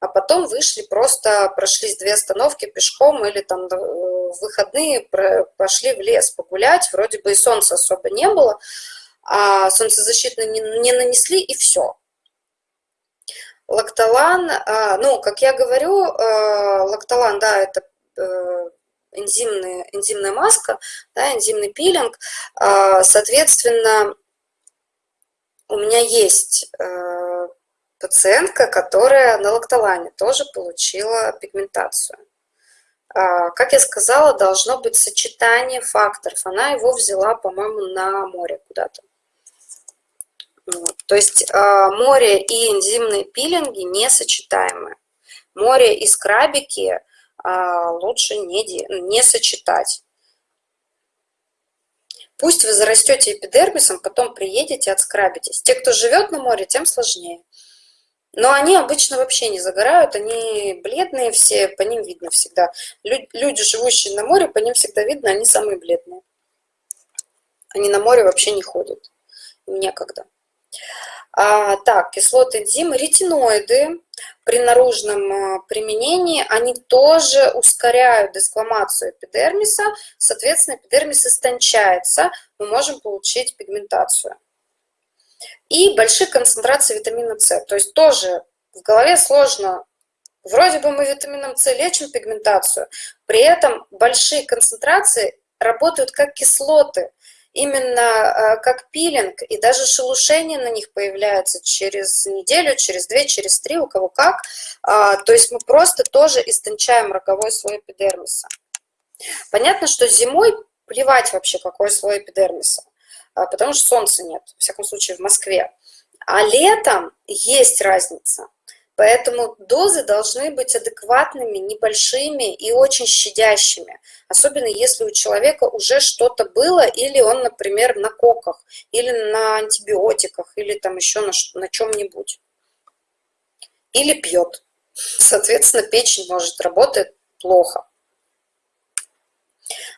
А потом вышли, просто прошлись две остановки пешком или там э, в выходные пошли в лес погулять, вроде бы и солнца особо не было, а солнцезащитный не, не нанесли и все. Лактолан, а, ну, как я говорю, э, лактолан, да, это э, энзимная, энзимная маска, да, энзимный пилинг. А, соответственно, у меня есть э, пациентка, которая на лактолане тоже получила пигментацию. А, как я сказала, должно быть сочетание факторов. Она его взяла, по-моему, на море куда-то. То есть а, море и энзимные пилинги несочетаемы. Море и скрабики лучше не, не сочетать. Пусть вы зарастете эпидермисом, потом приедете, отскрабитесь. Те, кто живет на море, тем сложнее. Но они обычно вообще не загорают, они бледные все, по ним видно всегда. Люди, живущие на море, по ним всегда видно, они самые бледные. Они на море вообще не ходят, им некогда. А, так, кислоты энзимы, ретиноиды. При наружном а, применении, они тоже ускоряют дескламацию эпидермиса, соответственно, эпидермис истончается, мы можем получить пигментацию. И большие концентрации витамина С, то есть тоже в голове сложно, вроде бы мы витамином С лечим пигментацию, при этом большие концентрации работают как кислоты, именно э, как пилинг, и даже шелушение на них появляется через неделю, через две, через три, у кого как. А, то есть мы просто тоже истончаем роговой слой эпидермиса. Понятно, что зимой плевать вообще, какой слой эпидермиса, а, потому что солнца нет, во всяком случае в Москве. А летом есть разница, Поэтому дозы должны быть адекватными, небольшими и очень щадящими. Особенно если у человека уже что-то было, или он, например, на коках, или на антибиотиках, или там еще на, на чем-нибудь. Или пьет. Соответственно, печень может работать плохо.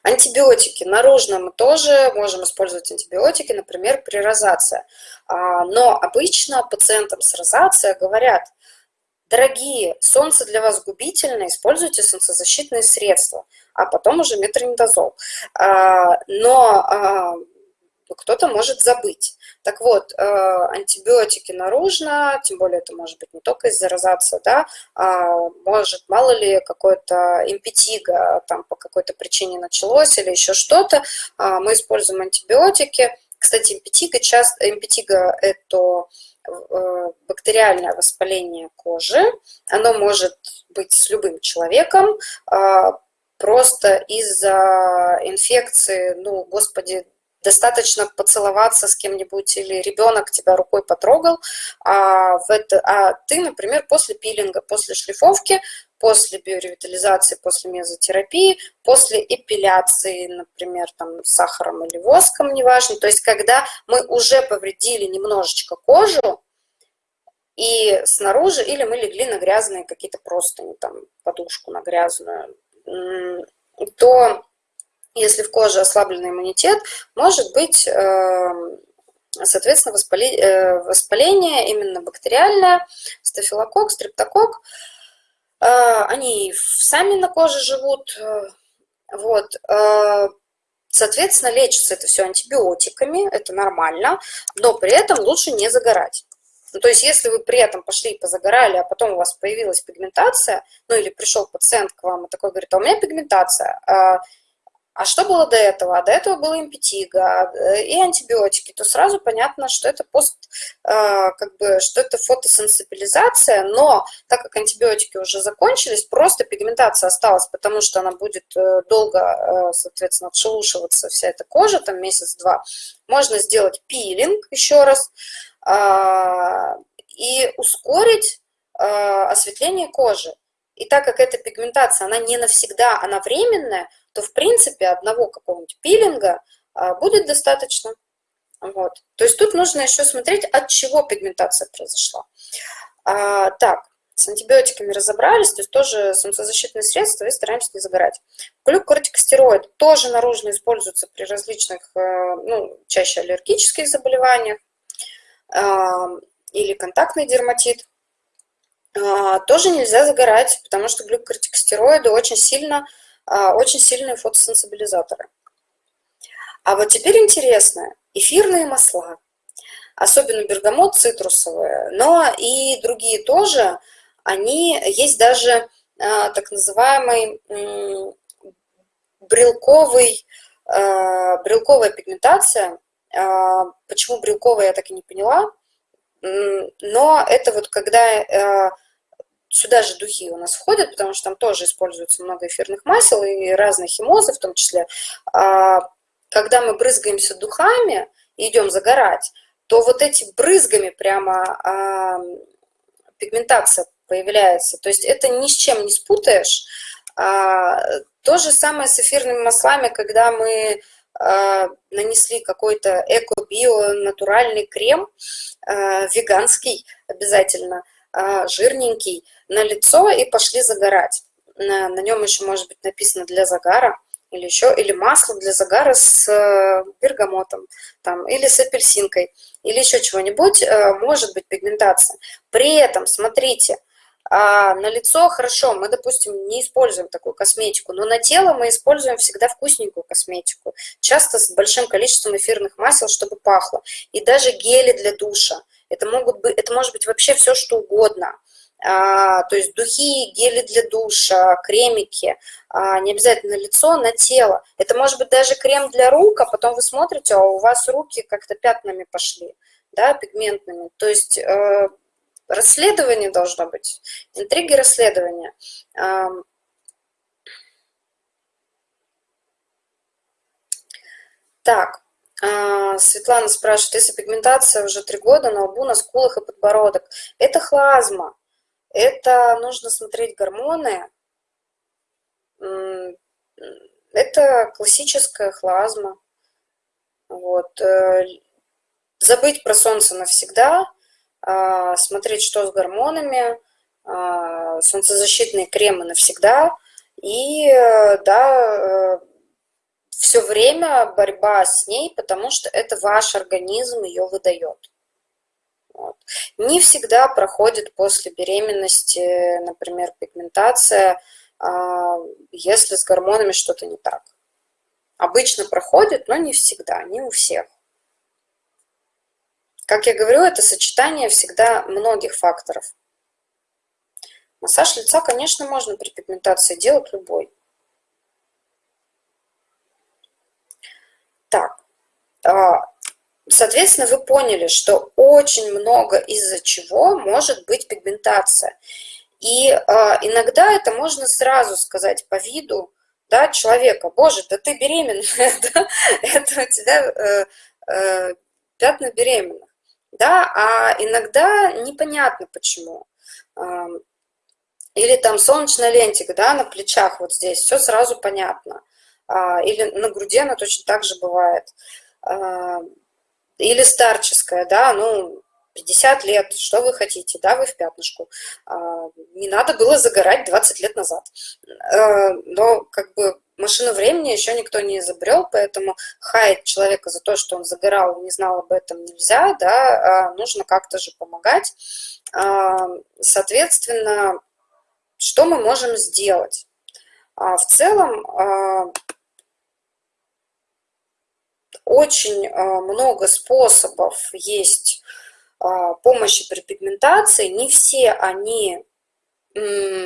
Антибиотики. Наружно мы тоже можем использовать антибиотики, например, при розации. А, но обычно пациентам с розацией говорят, дорогие, солнце для вас губительно, используйте солнцезащитные средства, а потом уже метронидозол. А, но а, кто-то может забыть. Так вот, э, антибиотики наружно, тем более это может быть не только из-за розации, да, а может, мало ли, какое-то импетиго там по какой-то причине началось или еще что-то, а мы используем антибиотики. Кстати, импетиго, часто, импетиго – это бактериальное воспаление кожи, оно может быть с любым человеком, а, просто из-за инфекции, ну, господи, достаточно поцеловаться с кем-нибудь или ребенок тебя рукой потрогал, а, в это, а ты, например, после пилинга, после шлифовки, после биоревитализации, после мезотерапии, после эпиляции, например, там, сахаром или воском, неважно, то есть когда мы уже повредили немножечко кожу, и снаружи, или мы легли на грязные какие-то простыни, там, подушку на грязную, то если в коже ослабленный иммунитет, может быть, эм, соответственно, э, воспаление именно бактериальное, стафилококк, стрептококк. Э, они сами на коже живут, э, вот. Соответственно, лечится это все антибиотиками, это нормально, но при этом лучше не загорать. Ну, то есть, если вы при этом пошли и позагорали, а потом у вас появилась пигментация, ну, или пришел пациент к вам и такой говорит, а у меня пигментация, а что было до этого? А до этого было импетиго э, и антибиотики, то сразу понятно, что это пост, э, как бы, что это фотосенсибилизация, но так как антибиотики уже закончились, просто пигментация осталась, потому что она будет э, долго, соответственно, отшелушиваться вся эта кожа, там месяц-два. Можно сделать пилинг еще раз а, и ускорить осветление кожи. И так как эта пигментация, она не навсегда, она временная, то в принципе одного какого-нибудь пилинга а, будет достаточно. Вот. То есть тут нужно еще смотреть, от чего пигментация произошла. А, так, с антибиотиками разобрались, то есть тоже солнцезащитные средства и стараемся не загорать. Глюкокортикостероид тоже наружно используется при различных, э, ну, чаще аллергических заболеваниях а, или контактный дерматит. Тоже нельзя загорать, потому что глюкокортикостероиды очень сильно а, очень сильные фотосенсибилизаторы. А вот теперь интересно, эфирные масла, особенно бергамот цитрусовые, но и другие тоже, они, есть даже а, так называемый брелковый, а, брелковая пигментация. Почему брелковая, я так и не поняла, но это вот когда Сюда же духи у нас входят, потому что там тоже используется много эфирных масел и разные химозы в том числе. А, когда мы брызгаемся духами и идем загорать, то вот эти брызгами прямо а, пигментация появляется. То есть это ни с чем не спутаешь. А, то же самое с эфирными маслами, когда мы нанесли какой-то эко-био натуральный крем, веганский обязательно, жирненький, на лицо и пошли загорать. На, на нем еще может быть написано для загара или еще, или масло для загара с э, бергамотом, там, или с апельсинкой, или еще чего-нибудь, э, может быть пигментация. При этом, смотрите, а на лицо хорошо, мы, допустим, не используем такую косметику, но на тело мы используем всегда вкусненькую косметику, часто с большим количеством эфирных масел, чтобы пахло. И даже гели для душа. Это, могут быть, это может быть вообще все, что угодно. А, то есть духи, гели для душа, кремики, а, не обязательно на лицо, на тело. Это может быть даже крем для рук, а потом вы смотрите, а у вас руки как-то пятнами пошли, да, пигментными. То есть э, расследование должно быть, интриги расследования. Так, а, Светлана спрашивает, если пигментация уже три года на лбу, на скулах и подбородок, это хлазма. это нужно смотреть гормоны. Это классическая хлазма. Вот. Э, забыть про солнце навсегда, а, смотреть, что с гормонами, а, солнцезащитные кремы навсегда. И, э, да, э, все время борьба с ней, потому что это ваш организм ее выдает. Вот. Не всегда проходит после беременности, например, пигментация, а, если с гормонами что-то не так. Обычно проходит, но не всегда, не у всех. Как я говорю, это сочетание всегда многих факторов. Массаж лица, конечно, можно при пигментации делать любой. Так, а, Соответственно, вы поняли, что очень много из-за чего может быть пигментация. И э, иногда это можно сразу сказать по виду да, человека. Боже, да ты беременная, [LAUGHS] да? это у тебя э, э, пятна беременных. Да? А иногда непонятно почему. Э, или там солнечная лентика да, на плечах вот здесь, все сразу понятно. Э, или на груди она точно так же бывает. Э, или старческая, да, ну, 50 лет, что вы хотите, да, вы в пятнышку. А, не надо было загорать 20 лет назад. А, но как бы машину времени еще никто не изобрел, поэтому хаять человека за то, что он загорал, не знал об этом нельзя, да, а нужно как-то же помогать. Соответственно, что мы можем сделать? В целом, очень а, много способов есть а, помощи при пигментации. Не все они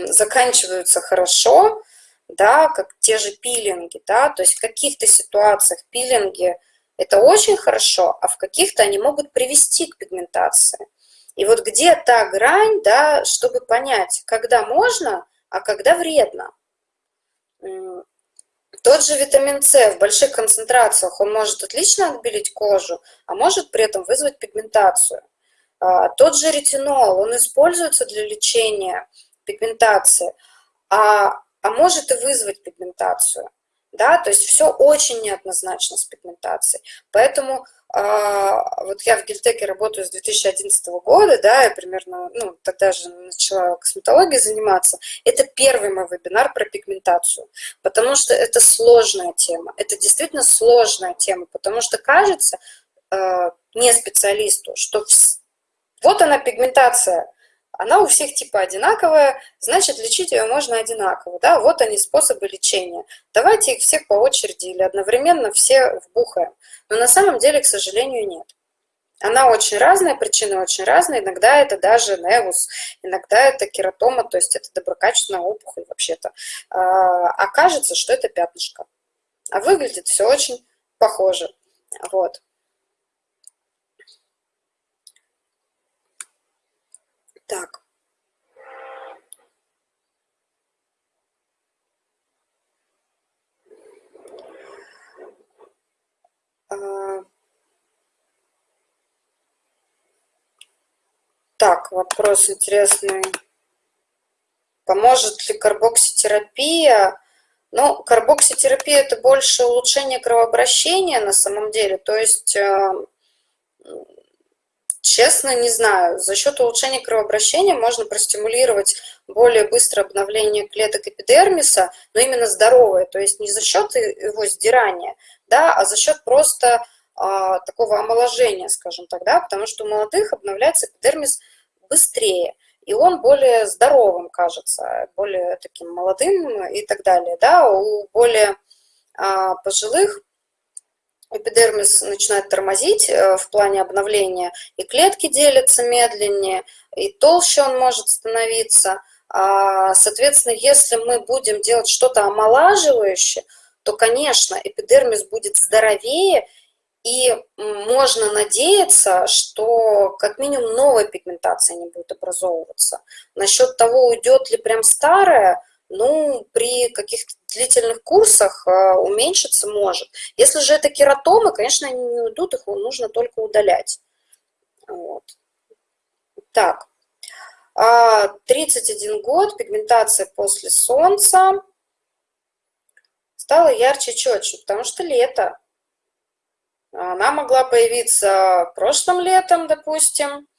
заканчиваются хорошо, да, как те же пилинги, да, то есть в каких-то ситуациях пилинги это очень хорошо, а в каких-то они могут привести к пигментации. И вот где та грань, да, чтобы понять, когда можно, а когда вредно. Тот же витамин С в больших концентрациях, он может отлично отбелить кожу, а может при этом вызвать пигментацию. А, тот же ретинол, он используется для лечения пигментации, а, а может и вызвать пигментацию. Да? То есть все очень неоднозначно с пигментацией. Поэтому вот я в Гильтеке работаю с 2011 года, да, я примерно, ну, тогда же начала косметологией заниматься. Это первый мой вебинар про пигментацию, потому что это сложная тема, это действительно сложная тема, потому что кажется э, не специалисту, что вот она пигментация, она у всех типа одинаковая, значит, лечить ее можно одинаково, да, вот они способы лечения. Давайте их всех по очереди или одновременно все вбухаем. Но на самом деле, к сожалению, нет. Она очень разная, причины очень разные. Иногда это даже невус, иногда это кератома, то есть это доброкачественная опухоль вообще-то. А, окажется, что это пятнышко. А выглядит все очень похоже. Вот. Так. А. Так, вопрос интересный. Поможет ли карбокситерапия? Ну, карбокситерапия – это больше улучшение кровообращения на самом деле. То есть э, Честно, не знаю. За счет улучшения кровообращения можно простимулировать более быстрое обновление клеток эпидермиса, но именно здоровое, то есть не за счет его сдирания, да, а за счет просто а, такого омоложения, скажем так, да, потому что у молодых обновляется эпидермис быстрее, и он более здоровым кажется, более таким молодым и так далее, да, у более а, пожилых эпидермис начинает тормозить э, в плане обновления, и клетки делятся медленнее, и толще он может становиться. А, соответственно, если мы будем делать что-то омолаживающее, то, конечно, эпидермис будет здоровее, и можно надеяться, что как минимум новая пигментация не будет образовываться. Насчет того, уйдет ли прям старая, ну, при каких-то длительных курсах а, уменьшиться может. Если же это кератомы, конечно, они не уйдут, их нужно только удалять. Вот. Так, 31 год, пигментация после солнца стала ярче, четче, потому что лето. Она могла появиться прошлым летом, допустим, а,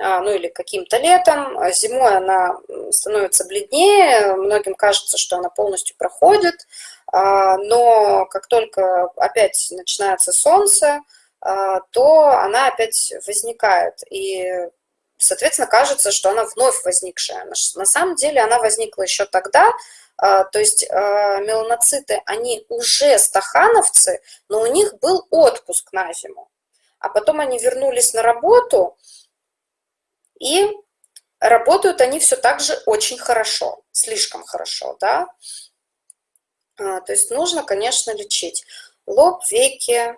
ну или каким-то летом. Зимой она становится бледнее, многим кажется, что она полностью проходит, а, но как только опять начинается солнце, а, то она опять возникает. И, соответственно, кажется, что она вновь возникшая. На самом деле она возникла еще тогда, то есть меланоциты, они уже стахановцы, но у них был отпуск на зиму. А потом они вернулись на работу, и работают они все так же очень хорошо, слишком хорошо, да. А, то есть нужно, конечно, лечить лоб, веки.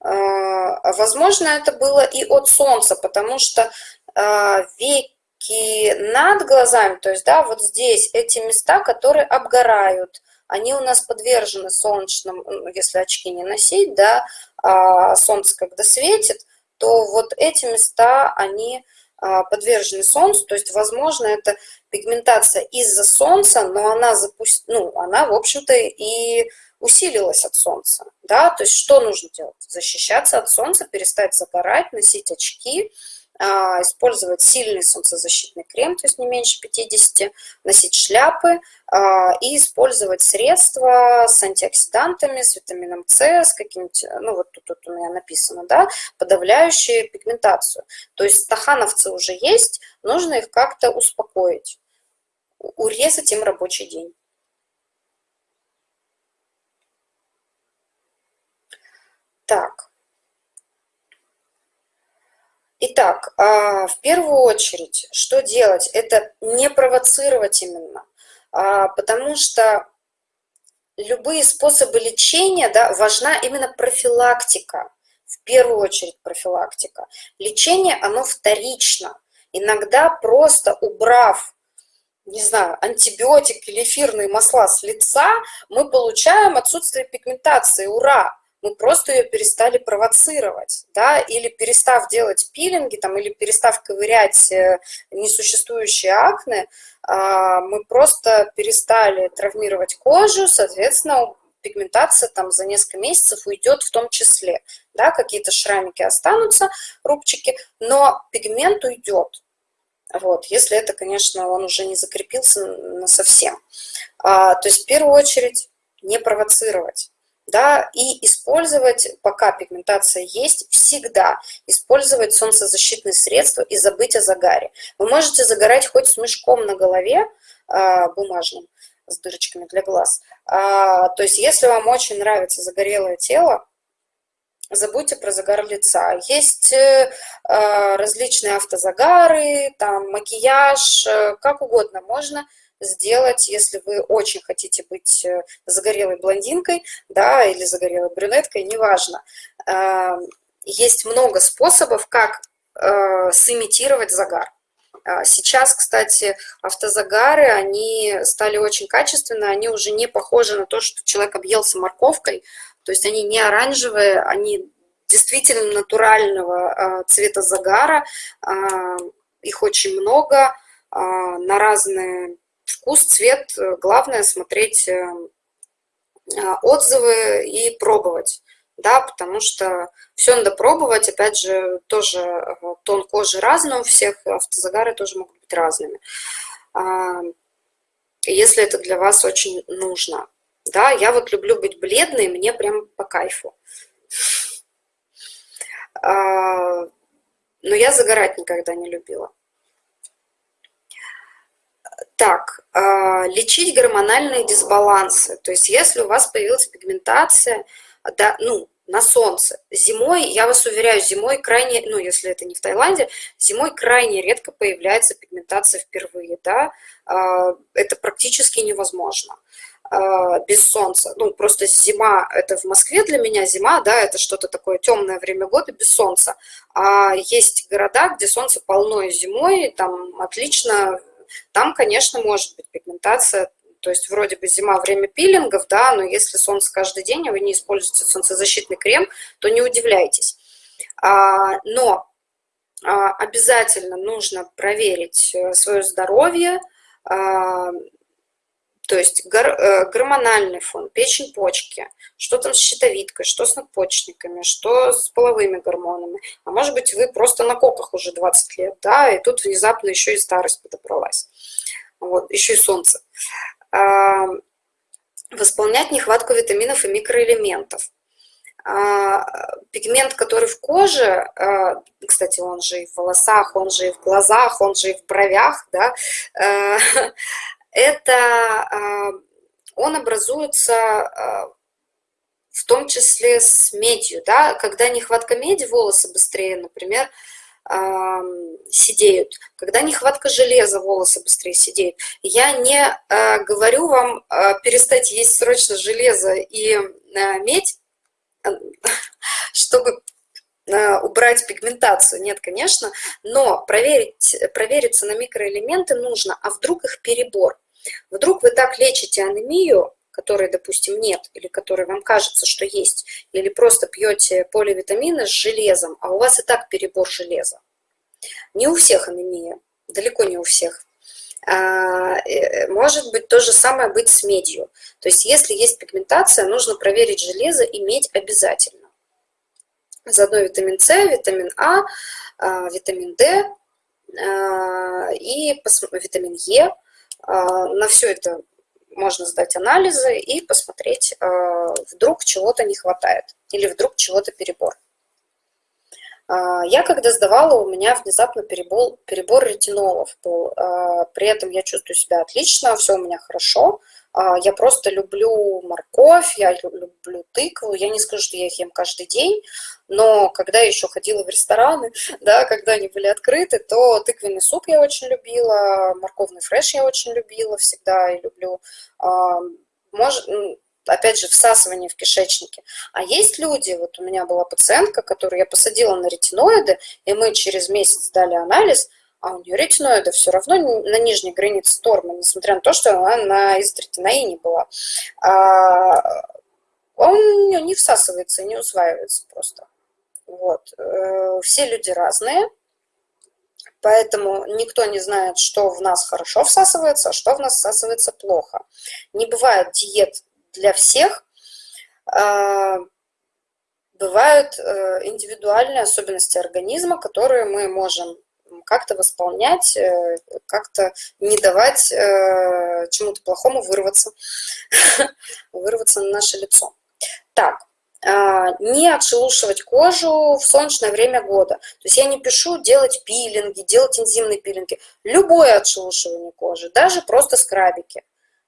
А, возможно, это было и от солнца, потому что а, веки над глазами, то есть, да, вот здесь эти места, которые обгорают, они у нас подвержены солнечным, если очки не носить, да, а солнце когда светит, то вот эти места, они подвержены солнцу, то есть, возможно, это пигментация из-за солнца, но она, запуст... ну, она, в общем-то, и усилилась от солнца, да, то есть что нужно делать? Защищаться от солнца, перестать загорать, носить очки, а, использовать сильный солнцезащитный крем, то есть не меньше 50, носить шляпы а, и использовать средства с антиоксидантами, с витамином С, с каким-нибудь, ну вот тут, тут у меня написано, да, подавляющие пигментацию. То есть стахановцы уже есть, нужно их как-то успокоить, урезать им рабочий день. Так. Итак, а, в первую очередь, что делать? Это не провоцировать именно, а, потому что любые способы лечения, да, важна именно профилактика, в первую очередь профилактика. Лечение, оно вторично. Иногда просто убрав не знаю, антибиотик или эфирные масла с лица, мы получаем отсутствие пигментации. Ура! Мы просто ее перестали провоцировать, да, или перестав делать пилинги, там, или перестав ковырять э, несуществующие акне, а, мы просто перестали травмировать кожу, соответственно, пигментация там за несколько месяцев уйдет в том числе, да, какие-то шрамики останутся, рубчики, но пигмент уйдет, вот, если это, конечно, он уже не закрепился на совсем. А, то есть в первую очередь не провоцировать да, и использовать, пока пигментация есть, всегда использовать солнцезащитные средства и забыть о загаре. Вы можете загорать хоть с мешком на голове а, бумажным, с дырочками для глаз. А, то есть если вам очень нравится загорелое тело, забудьте про загар лица. Есть э, а, различные автозагары, там макияж, э, как угодно можно сделать, если вы очень хотите быть э, загорелой блондинкой, да, или загорелой брюнеткой, неважно. Эм, есть много способов, как э, сымитировать загар. А сейчас, кстати, автозагары, они стали очень качественные, они уже не похожи на то, что человек объелся морковкой, то есть они не оранжевые, они действительно натурального э, цвета загара, их очень много, на разные вкус, цвет, э, главное смотреть э, а, отзывы и пробовать, да, потому что все надо пробовать, опять же, тоже э, тон кожи разный у всех, автозагары тоже могут быть разными. А, если это для вас очень нужно. Да, я вот люблю быть бледной, мне прям по кайфу. А, но я загорать никогда не любила. Так, а, лечить гормональные дисбалансы. То есть если у вас появилась пигментация, да, ну, на солнце. Зимой, я вас уверяю, зимой крайне, ну, если это не в Таиланде, зимой крайне редко появляется пигментация впервые, да, а, это практически невозможно а, без солнца. Ну, просто зима, это в Москве для меня зима, да, это что-то такое темное время года без солнца. А есть города, где солнце полно зимой, там отлично там, конечно, может быть пигментация, то есть вроде бы зима, время пилингов, да, но если солнце каждый день, а вы не используете солнцезащитный крем, то не удивляйтесь. А, но обязательно нужно проверить свое здоровье, то есть э, гормональный фон, печень, почки, что там с щитовидкой, что с надпочечниками, что с половыми гормонами. А может быть, вы просто на коках уже 20 лет, да, и тут внезапно еще и старость подобралась. Вот, еще и солнце. А, восполнять нехватку витаминов и микроэлементов. А, пигмент, который в коже, а, кстати, он же и в волосах, он же и в глазах, он же и в бровях, да, [LAUGHS] это а, он образуется а, в том числе с медью, да, когда нехватка меди, волосы быстрее, например, а, сидеют, когда нехватка железа, волосы быстрее сидеют. Я не говорю вам перестать есть срочно железо и медь, [LAUGHS] чтобы убрать пигментацию, нет, конечно, но проверить, провериться на микроэлементы нужно, а вдруг их перебор. Вдруг вы так лечите анемию, которой, допустим, нет, или которой вам кажется, что есть, или просто пьете поливитамины с железом, а у вас и так перебор железа. Не у всех анемия, далеко не у всех. А, э, может быть то же самое быть с медью. То есть если есть пигментация, нужно проверить железо и медь обязательно. Заодно витамин С, витамин А, а витамин D а, и витамин Е – на все это можно сдать анализы и посмотреть, а, вдруг чего-то не хватает или вдруг чего-то перебор. А, я когда сдавала, у меня внезапно перебор, перебор ретинолов был. При этом я чувствую себя отлично, все у меня хорошо. Я просто люблю морковь, я люблю тыкву. Я не скажу, что я их ем каждый день, но когда я еще ходила в рестораны, [LAUGHS] да, когда они были открыты, то тыквенный суп я очень любила, морковный фреш я очень любила всегда и люблю. Может, опять же, всасывание в кишечнике. А есть люди, вот у меня была пациентка, которую я посадила на ретиноиды, и мы через месяц дали анализ, а у нее ретиноиды все равно на нижней границе нормы, несмотря на то, что она на изотретинаине была. А, он не всасывается, не усваивается просто. Вот. Э, все люди разные, поэтому никто не знает, что в нас хорошо всасывается, а что в нас всасывается плохо. Не бывает диет для всех, а, бывают э, индивидуальные особенности организма, которые мы можем как-то восполнять, э, как-то не давать чему-то плохому вырваться, [LAUGHS] вырваться на наше лицо. Так, а, не отшелушивать кожу в солнечное время года. То есть я не пишу делать пилинги, делать энзимные пилинги. Любое отшелушивание кожи, даже просто скрабики.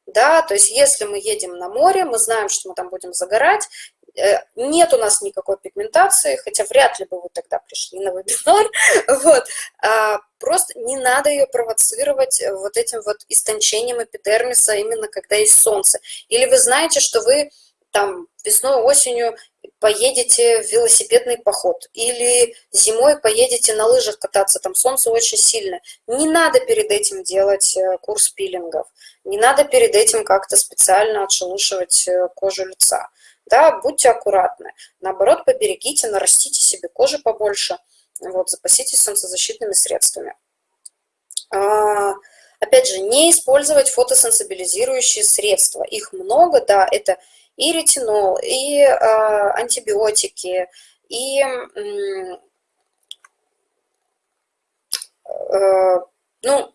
Да, то есть если мы едем на море, мы знаем, что мы там будем загорать, э, нет у нас никакой пигментации, хотя вряд ли бы вы тогда пришли на вебинар, [LAUGHS] вот, а, просто не надо ее провоцировать вот этим вот истончением эпидермиса именно когда есть солнце. Или вы знаете, что вы там весной, осенью поедете в велосипедный поход или зимой поедете на лыжах кататься, там солнце очень сильно. Не надо перед этим делать э, курс пилингов, не надо перед этим как-то специально отшелушивать э, кожу лица. Да, будьте аккуратны. Наоборот, поберегите, нарастите себе кожи побольше, вот, запаситесь солнцезащитными средствами. А, опять же, не использовать фотосенсибилизирующие средства. Их много, да, это и ретинол, и э, антибиотики, и э, ну,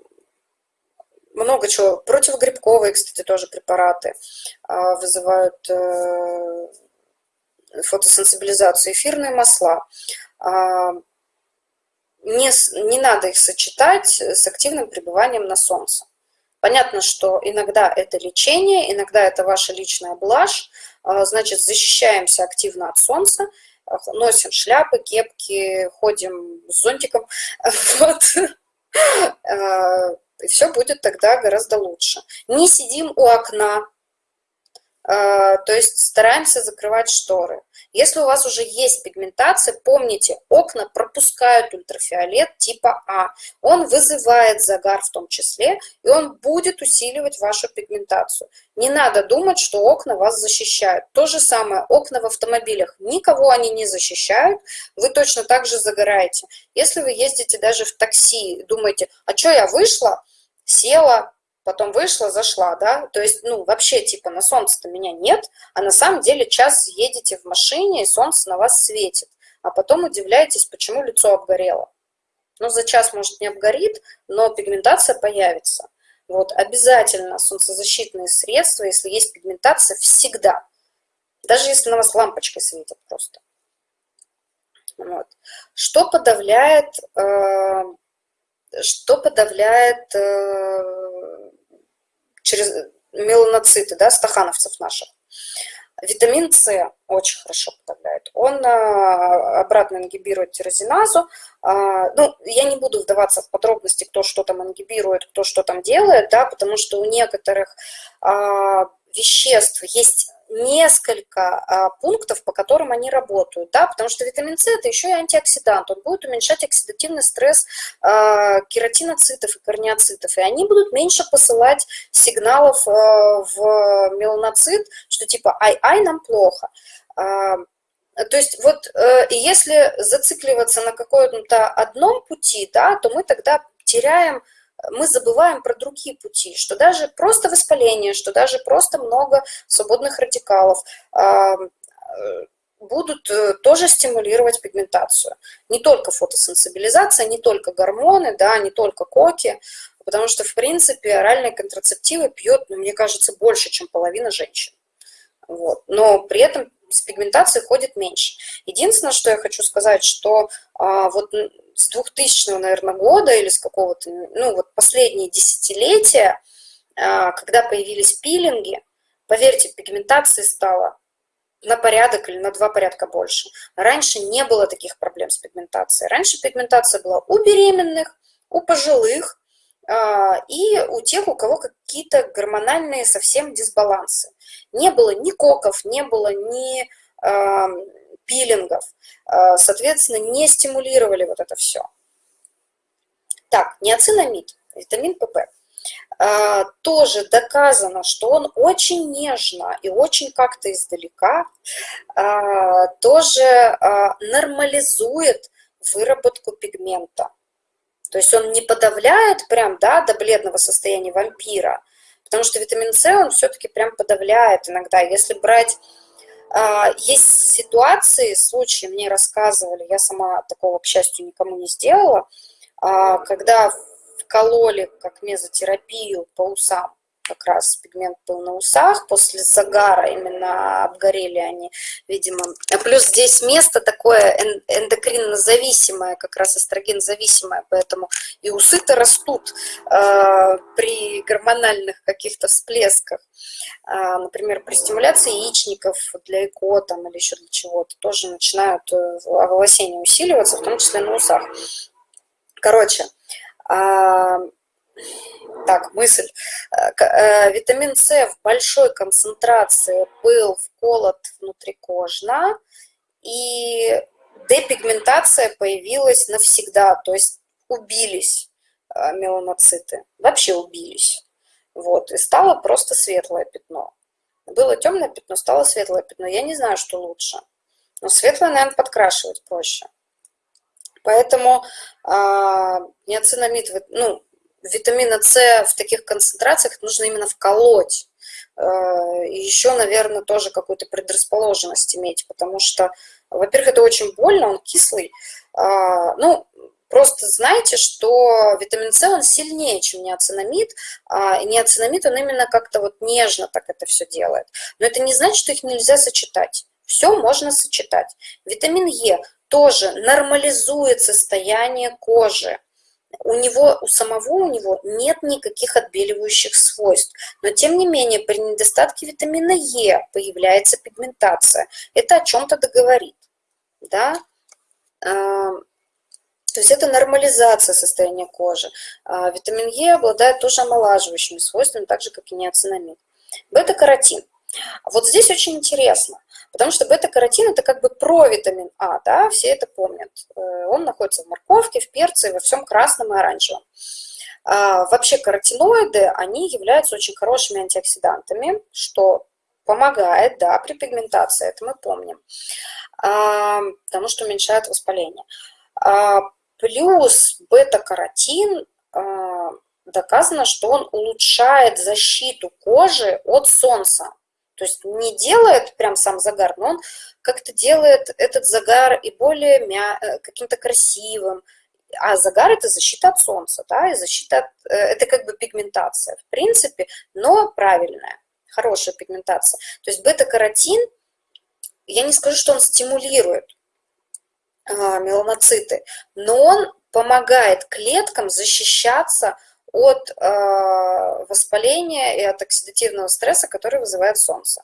много чего. Противогрибковые, кстати, тоже препараты э, вызывают э, фотосенсибилизацию. Эфирные масла. Э, не, не надо их сочетать с активным пребыванием на солнце. Понятно, что иногда это лечение, иногда это ваша личная блажь, а, значит, защищаемся активно от солнца, носим шляпы, кепки, ходим с зонтиком, [LAUGHS] вот. И все будет тогда гораздо лучше. Не сидим у окна, а, то есть стараемся закрывать шторы. Если у вас уже есть пигментация, помните, окна пропускают ультрафиолет типа А. Он вызывает загар в том числе, и он будет усиливать вашу пигментацию. Не надо думать, что окна вас защищают. То же самое, окна в автомобилях, никого они не защищают, вы точно так же загораете. Если вы ездите даже в такси, думаете, а что я вышла, села, потом вышла, зашла, да, то есть, ну, вообще, типа, на солнце-то меня нет, а на самом деле час едете в машине, и солнце на вас светит, а потом удивляетесь, почему лицо обгорело. Ну, за час, может, не обгорит, но пигментация появится. Вот, обязательно солнцезащитные средства, если есть пигментация, всегда. Даже если на вас лампочкой светит просто. Вот. Что подавляет, э, что подавляет э, через меланоциты, да, стахановцев наших. Витамин С очень хорошо подавляет. Он а, обратно ингибирует тирозиназу. А, ну, я не буду вдаваться в подробности, кто что там ингибирует, кто что там делает, да, потому что у некоторых а, веществ есть несколько а, пунктов, по которым они работают, да, потому что витамин С это еще и антиоксидант, он будет уменьшать оксидативный стресс а, кератиноцитов и корнеоцитов, и они будут меньше посылать сигналов а, в меланоцит, что типа ай-ай, нам плохо. А, то есть вот э, если зацикливаться на каком-то одном пути, да, то мы тогда теряем мы забываем про другие пути, что даже просто воспаление, что даже просто много свободных радикалов э, будут э, тоже стимулировать пигментацию. Не только фотосенсибилизация, не только гормоны, да, не только коки, потому что, в принципе, оральные контрацептивы пьет, ну, мне кажется, больше, чем половина женщин. Вот. Но при этом с пигментацией ходит меньше. Единственное, что я хочу сказать, что а, вот с 2000, наверное, года или с какого-то, ну вот последние десятилетия, а, когда появились пилинги, поверьте, пигментации стало на порядок или на два порядка больше. Раньше не было таких проблем с пигментацией. Раньше пигментация была у беременных, у пожилых и у тех, у кого какие-то гормональные совсем дисбалансы. Не было ни коков, не было ни пилингов, а, соответственно, не стимулировали вот это все. Так, неоцинамид, витамин ПП. А, тоже доказано, что он очень нежно и очень как-то издалека а, тоже нормализует выработку пигмента. То есть он не подавляет прям да, до бледного состояния вампира, потому что витамин С он все-таки прям подавляет иногда. Если брать а, есть ситуации, случаи мне рассказывали, я сама такого, к счастью, никому не сделала, а, когда вкололи как мезотерапию по усам как раз пигмент был на усах, после загара именно обгорели они, видимо. Плюс здесь место такое эндокринно-зависимое, как раз эстроген-зависимое, поэтому и усы-то растут э, при гормональных каких-то всплесках. Э, например, при стимуляции яичников для ЭКО там, или еще для чего-то тоже начинают э, волосения усиливаться, в том числе на усах. Короче, э, так, мысль. Э, э, витамин С в большой концентрации был вколот внутрикожно, и депигментация появилась навсегда, то есть убились э, меланоциты, вообще убились. Вот, и стало просто светлое пятно. Было темное пятно, стало светлое пятно. Я не знаю, что лучше. Но светлое, наверное, подкрашивать проще. Поэтому э, неоцинамид, ну, витамина С в таких концентрациях нужно именно вколоть. Э, и еще, наверное, тоже какую-то предрасположенность иметь, потому что, во-первых, это очень больно, он кислый. А, ну, Просто знайте, что витамин С, он сильнее, чем неоцинамид, а, неоцинамид, он именно как-то вот нежно так это все делает. Но это не значит, что их нельзя сочетать. Все можно сочетать. Витамин Е тоже нормализует состояние кожи у него, у самого у него нет никаких отбеливающих свойств, но тем не менее при недостатке витамина Е появляется пигментация. Это о чем-то договорит, да? А, то есть это нормализация состояния кожи. А витамин Е обладает тоже омолаживающими свойствами, так же, как и неоцинамид. Бета-каротин. Вот здесь очень интересно, Потому что бета-каротин – это как бы провитамин А, да, все это помнят. Э, он находится в морковке, в перце, во всем красном и оранжевом. А, вообще каротиноиды, они являются очень хорошими антиоксидантами, что помогает, да, при пигментации, это мы помним, а, потому что уменьшает воспаление. А, плюс бета-каротин доказано, что он улучшает защиту кожи от солнца. То есть не делает прям сам загар, но он как-то делает этот загар и более мя... Э, каким-то красивым. А загар – это защита от солнца, да, и защита от... Э, это как бы пигментация, в принципе, но правильная, хорошая пигментация. То есть бета-каротин, я не скажу, что он стимулирует а, меланоциты, но он помогает клеткам защищаться э, воспаления и от оксидативного стресса, который вызывает солнце.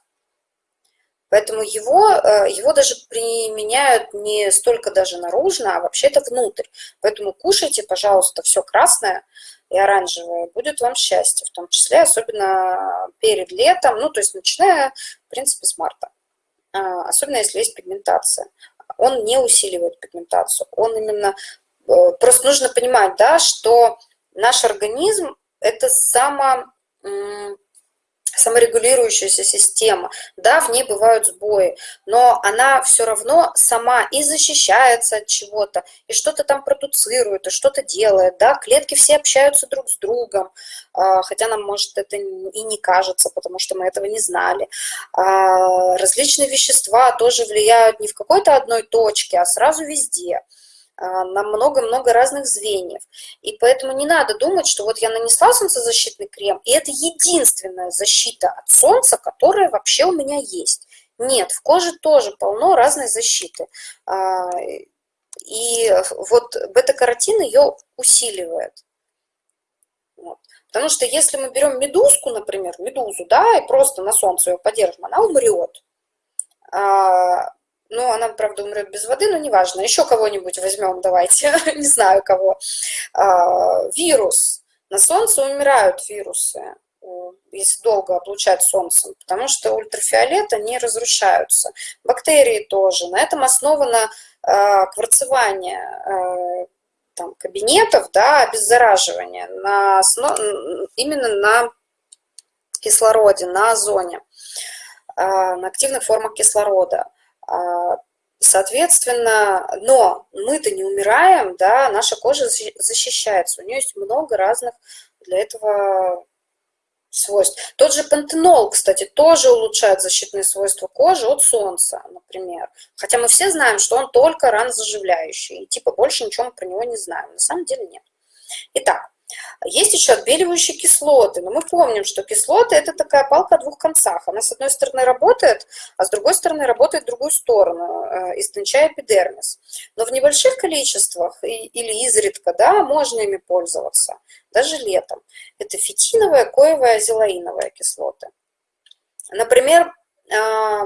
Поэтому его, э, его даже применяют не столько даже наружно, а вообще-то внутрь. Поэтому кушайте, пожалуйста, все красное и оранжевое, будет вам счастье, в том числе, особенно перед летом, ну, то есть начиная, в принципе, с марта. А, особенно если есть пигментация. Он не усиливает пигментацию, он именно... Э, просто нужно понимать, да, что наш организм – это само, саморегулирующаяся система. Да, в ней бывают сбои, но она все равно сама и защищается от чего-то, и что-то там продуцирует, и что-то делает. Да? Клетки все общаются друг с другом, а, хотя нам, может, это и не кажется, потому что мы этого не знали. А, различные вещества тоже влияют не в какой-то одной точке, а сразу везде. А, на много-много разных звеньев. И поэтому не надо думать, что вот я нанесла солнцезащитный крем, и это единственная защита от солнца, которая вообще у меня есть. Нет, в коже тоже полно разной защиты. А, и вот бета-каротин ее усиливает. Вот. Потому что если мы берем медузку, например, медузу, да, и просто на солнце ее подержим, она умрет. А, ну, она, правда, умрет без воды, но неважно. Еще кого-нибудь возьмем, давайте, [LAUGHS] не знаю кого. А, вирус. На солнце умирают вирусы, если долго облучать солнцем, потому что ультрафиолета не разрушаются. Бактерии тоже. На этом основано а, кварцевание а, там, кабинетов, да, обеззараживание на именно на кислороде, на озоне, на активных формах кислорода. А, соответственно, но мы-то не умираем, да, наша кожа защищается. У нее есть много разных для этого свойств. Тот же пантенол, кстати, тоже улучшает защитные свойства кожи от солнца, например. Хотя мы все знаем, что он только ранозаживляющий. И типа больше ничего мы про него не знаем. На самом деле нет. Итак, есть еще отбеливающие кислоты, но мы помним, что кислоты – это такая палка о двух концах. Она с одной стороны работает, а с другой стороны работает в другую сторону, э, истончая эпидермис. Но в небольших количествах или изредка да, можно ими пользоваться, даже летом. Это фитиновая, коевая, азелаиновая кислоты. Например, а,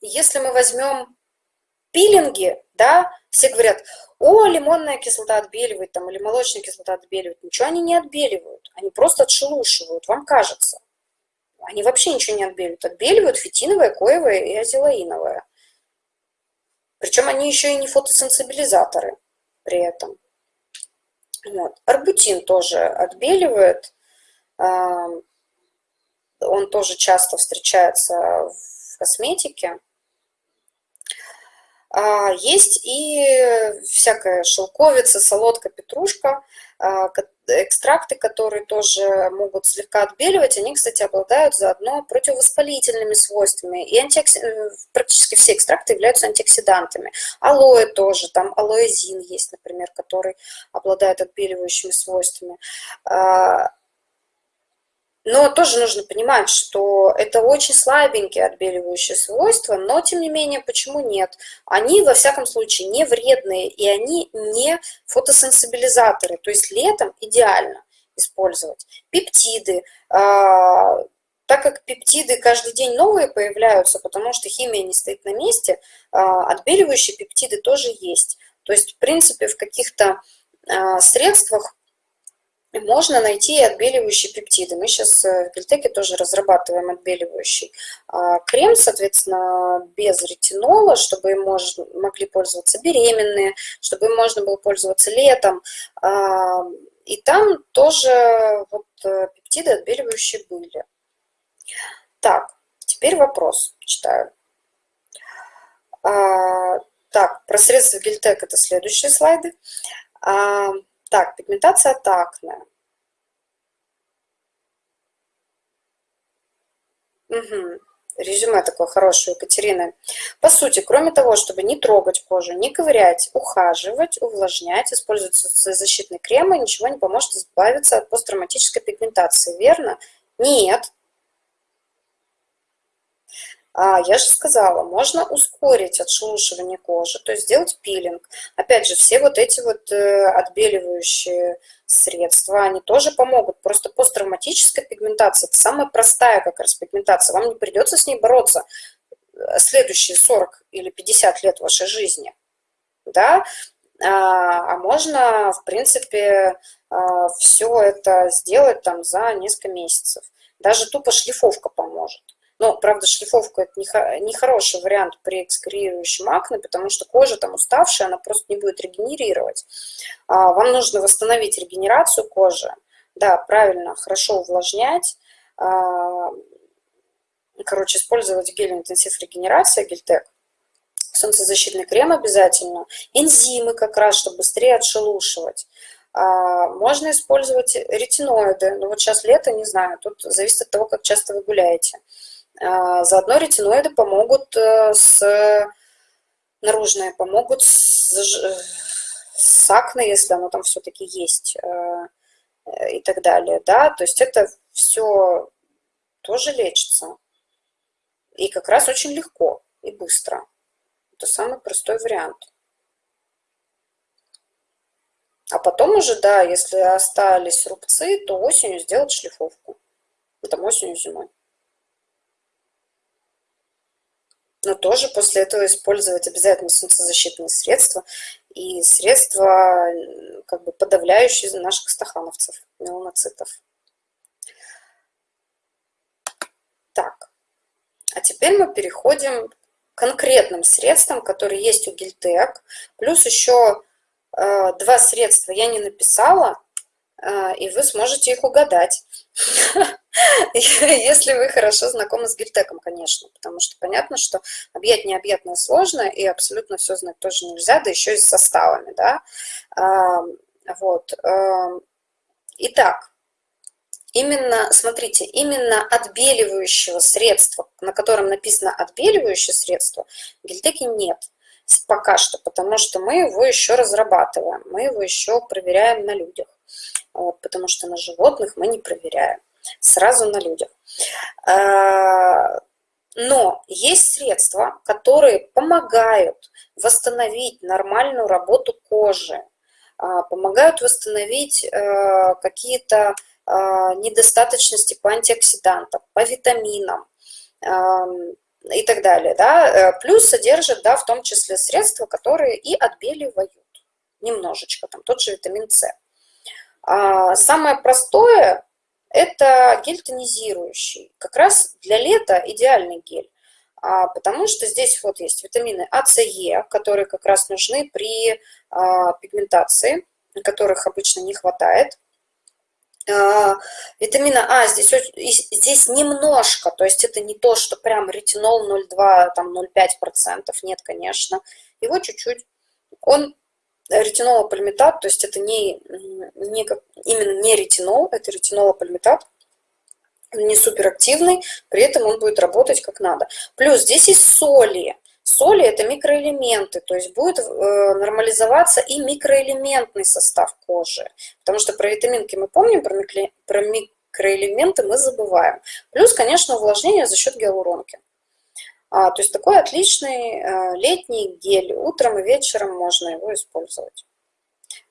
если мы возьмем пилинги, да, все говорят, о, лимонная кислота отбеливает, там, или молочная кислота отбеливает. Ничего они не отбеливают, они просто отшелушивают, вам кажется. Они вообще ничего не отбеливают. Отбеливают фитиновая, коевая и азелаиновая. Причем они еще и не фотосенсибилизаторы при этом. Вот. Арбутин тоже отбеливает. Он тоже часто встречается в косметике. А, есть и всякая шелковица, солодка, петрушка, а, экстракты, которые тоже могут слегка отбеливать. Они, кстати, обладают заодно противовоспалительными свойствами. И антиокси... Э, практически все экстракты являются антиоксидантами. Алоэ тоже, там алоэзин есть, например, который обладает отбеливающими свойствами. Но тоже нужно понимать, что это очень слабенькие отбеливающие свойства, но тем не менее, почему нет? Они, во всяком случае, не вредные, и они не фотосенсибилизаторы, то есть летом идеально использовать. Пептиды, а, так как пептиды каждый день новые появляются, потому что химия не стоит на месте, а, отбеливающие пептиды тоже есть. То есть, в принципе, в каких-то а, можно найти отбеливающие пептиды. Мы сейчас в Гельтеке тоже разрабатываем отбеливающий а, крем, соответственно, без ретинола, чтобы им могли пользоваться беременные, чтобы им можно было пользоваться летом. А, и там тоже вот э, пептиды отбеливающие были. Так, теперь вопрос читаю. А, так, про средства Гельтек это следующие слайды. Так, пигментация такная. Угу. Резюме такое хорошее Екатерины. По сути, кроме того, чтобы не трогать кожу, не ковырять, ухаживать, увлажнять, использовать защитные кремы, ничего не поможет избавиться от посттравматической пигментации, верно? Нет, а, я же сказала, можно ускорить отшелушивание кожи, то есть сделать пилинг. Опять же, все вот эти вот э, отбеливающие средства, они тоже помогут. Просто посттравматическая пигментация – это самая простая как раз пигментация. Вам не придется с ней бороться э, следующие 40 или 50 лет вашей жизни. Да? А, а можно, в принципе, а, все это сделать там за несколько месяцев. Даже тупо шлифовка поможет. Но, правда, шлифовка – это нехороший вариант при экскорирующем акне, потому что кожа там уставшая, она просто не будет регенерировать. А, вам нужно восстановить регенерацию кожи, да, правильно, хорошо увлажнять, а, короче, использовать гель интенсив регенерация, гельтек, солнцезащитный крем обязательно, энзимы как раз, чтобы быстрее отшелушивать. А, можно использовать ретиноиды, но вот сейчас лето, не знаю, тут зависит от того, как часто вы гуляете. А, заодно ретиноиды помогут э, с наружные, помогут с, с акне, если оно там все-таки есть э, и так далее. Да? То есть это все тоже лечится. И как раз очень легко и быстро. Это самый простой вариант. А потом уже, да, если остались рубцы, то осенью сделать шлифовку. Это осенью, зимой. Но тоже после этого использовать обязательно солнцезащитные средства и средства, как бы подавляющие наших стахановцев, меланоцитов. Так, а теперь мы переходим к конкретным средствам, которые есть у Гильтек. Плюс еще э, два средства я не написала, э, и вы сможете их угадать. [LAUGHS] Если вы хорошо знакомы с гильтеком, конечно, потому что понятно, что объять необъятное сложно, и абсолютно все знать тоже нельзя, да еще и с составами, да. Вот. Итак, именно, смотрите, именно отбеливающего средства, на котором написано отбеливающее средство, в гильтеке нет пока что, потому что мы его еще разрабатываем, мы его еще проверяем на людях, вот, потому что на животных мы не проверяем сразу на людях. А, но есть средства, которые помогают восстановить нормальную работу кожи, а, помогают восстановить э, какие-то а, недостаточности по антиоксидантам, по витаминам и так далее. Да? Э, плюс содержат да, в том числе средства, которые и отбеливают немножечко, там тот же витамин С. Самое простое это гель тонизирующий. Как раз для лета идеальный гель, а, потому что здесь вот есть витамины А, С, Е, которые как раз нужны при а, пигментации, которых обычно не хватает. А, витамина А здесь, здесь немножко, то есть это не то, что прям ретинол 0,2, там 0,5%, нет, конечно. Его чуть-чуть. Он ретинолопальмитат, то есть это не, не как, именно не ретинол, это ретинолопальмитат, не суперактивный, при этом он будет работать как надо. Плюс здесь есть соли. Соли – это микроэлементы, то есть будет э, нормализоваться и микроэлементный состав кожи. Потому что про витаминки мы помним, про, микро, про микроэлементы мы забываем. Плюс, конечно, увлажнение за счет гиалуронки. А, то есть такой отличный э, летний гель. Утром и вечером можно его использовать.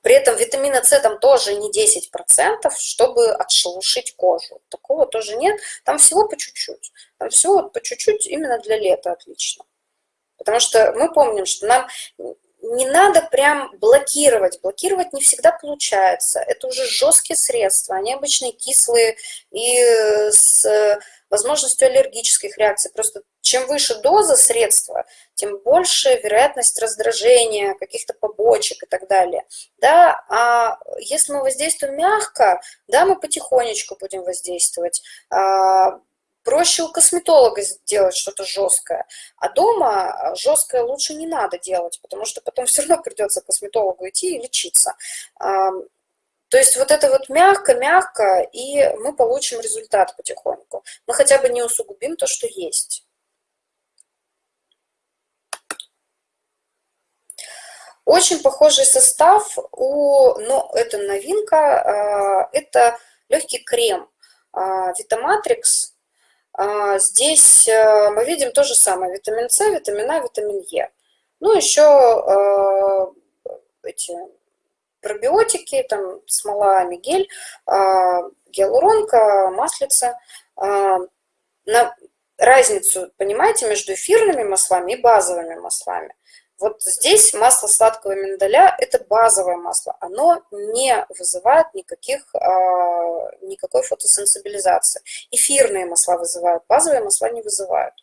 При этом витамина С там тоже не 10%, чтобы отшелушить кожу. Такого тоже нет. Там всего по чуть-чуть. Там всего по чуть-чуть именно для лета отлично. Потому что мы помним, что нам не надо прям блокировать. Блокировать не всегда получается. Это уже жесткие средства. Они обычно кислые и с возможностью аллергических реакций. Просто чем выше доза средства, тем больше вероятность раздражения, каких-то побочек и так далее. Да, а если мы воздействуем мягко, да, мы потихонечку будем воздействовать. А, проще у косметолога сделать что-то жесткое, а дома жесткое лучше не надо делать, потому что потом [LAUGHS] все равно придется косметологу идти и лечиться. То есть вот это вот мягко-мягко, и мы получим результат потихоньку. Мы хотя бы не усугубим то, что есть. Очень похожий состав у, но это новинка, а, это легкий крем Витаматрикс. А, здесь а, мы видим то же самое, витамин С, витамин А, витамин Е. Ну, еще эти пробиотики, там смола, мигель, а, гиалуронка, маслица. А, на разницу, понимаете, между эфирными маслами и базовыми маслами. Вот здесь масло сладкого миндаля – это базовое масло. Оно не вызывает никаких, а, никакой фотосенсибилизации. Эфирные масла вызывают, базовые масла не вызывают.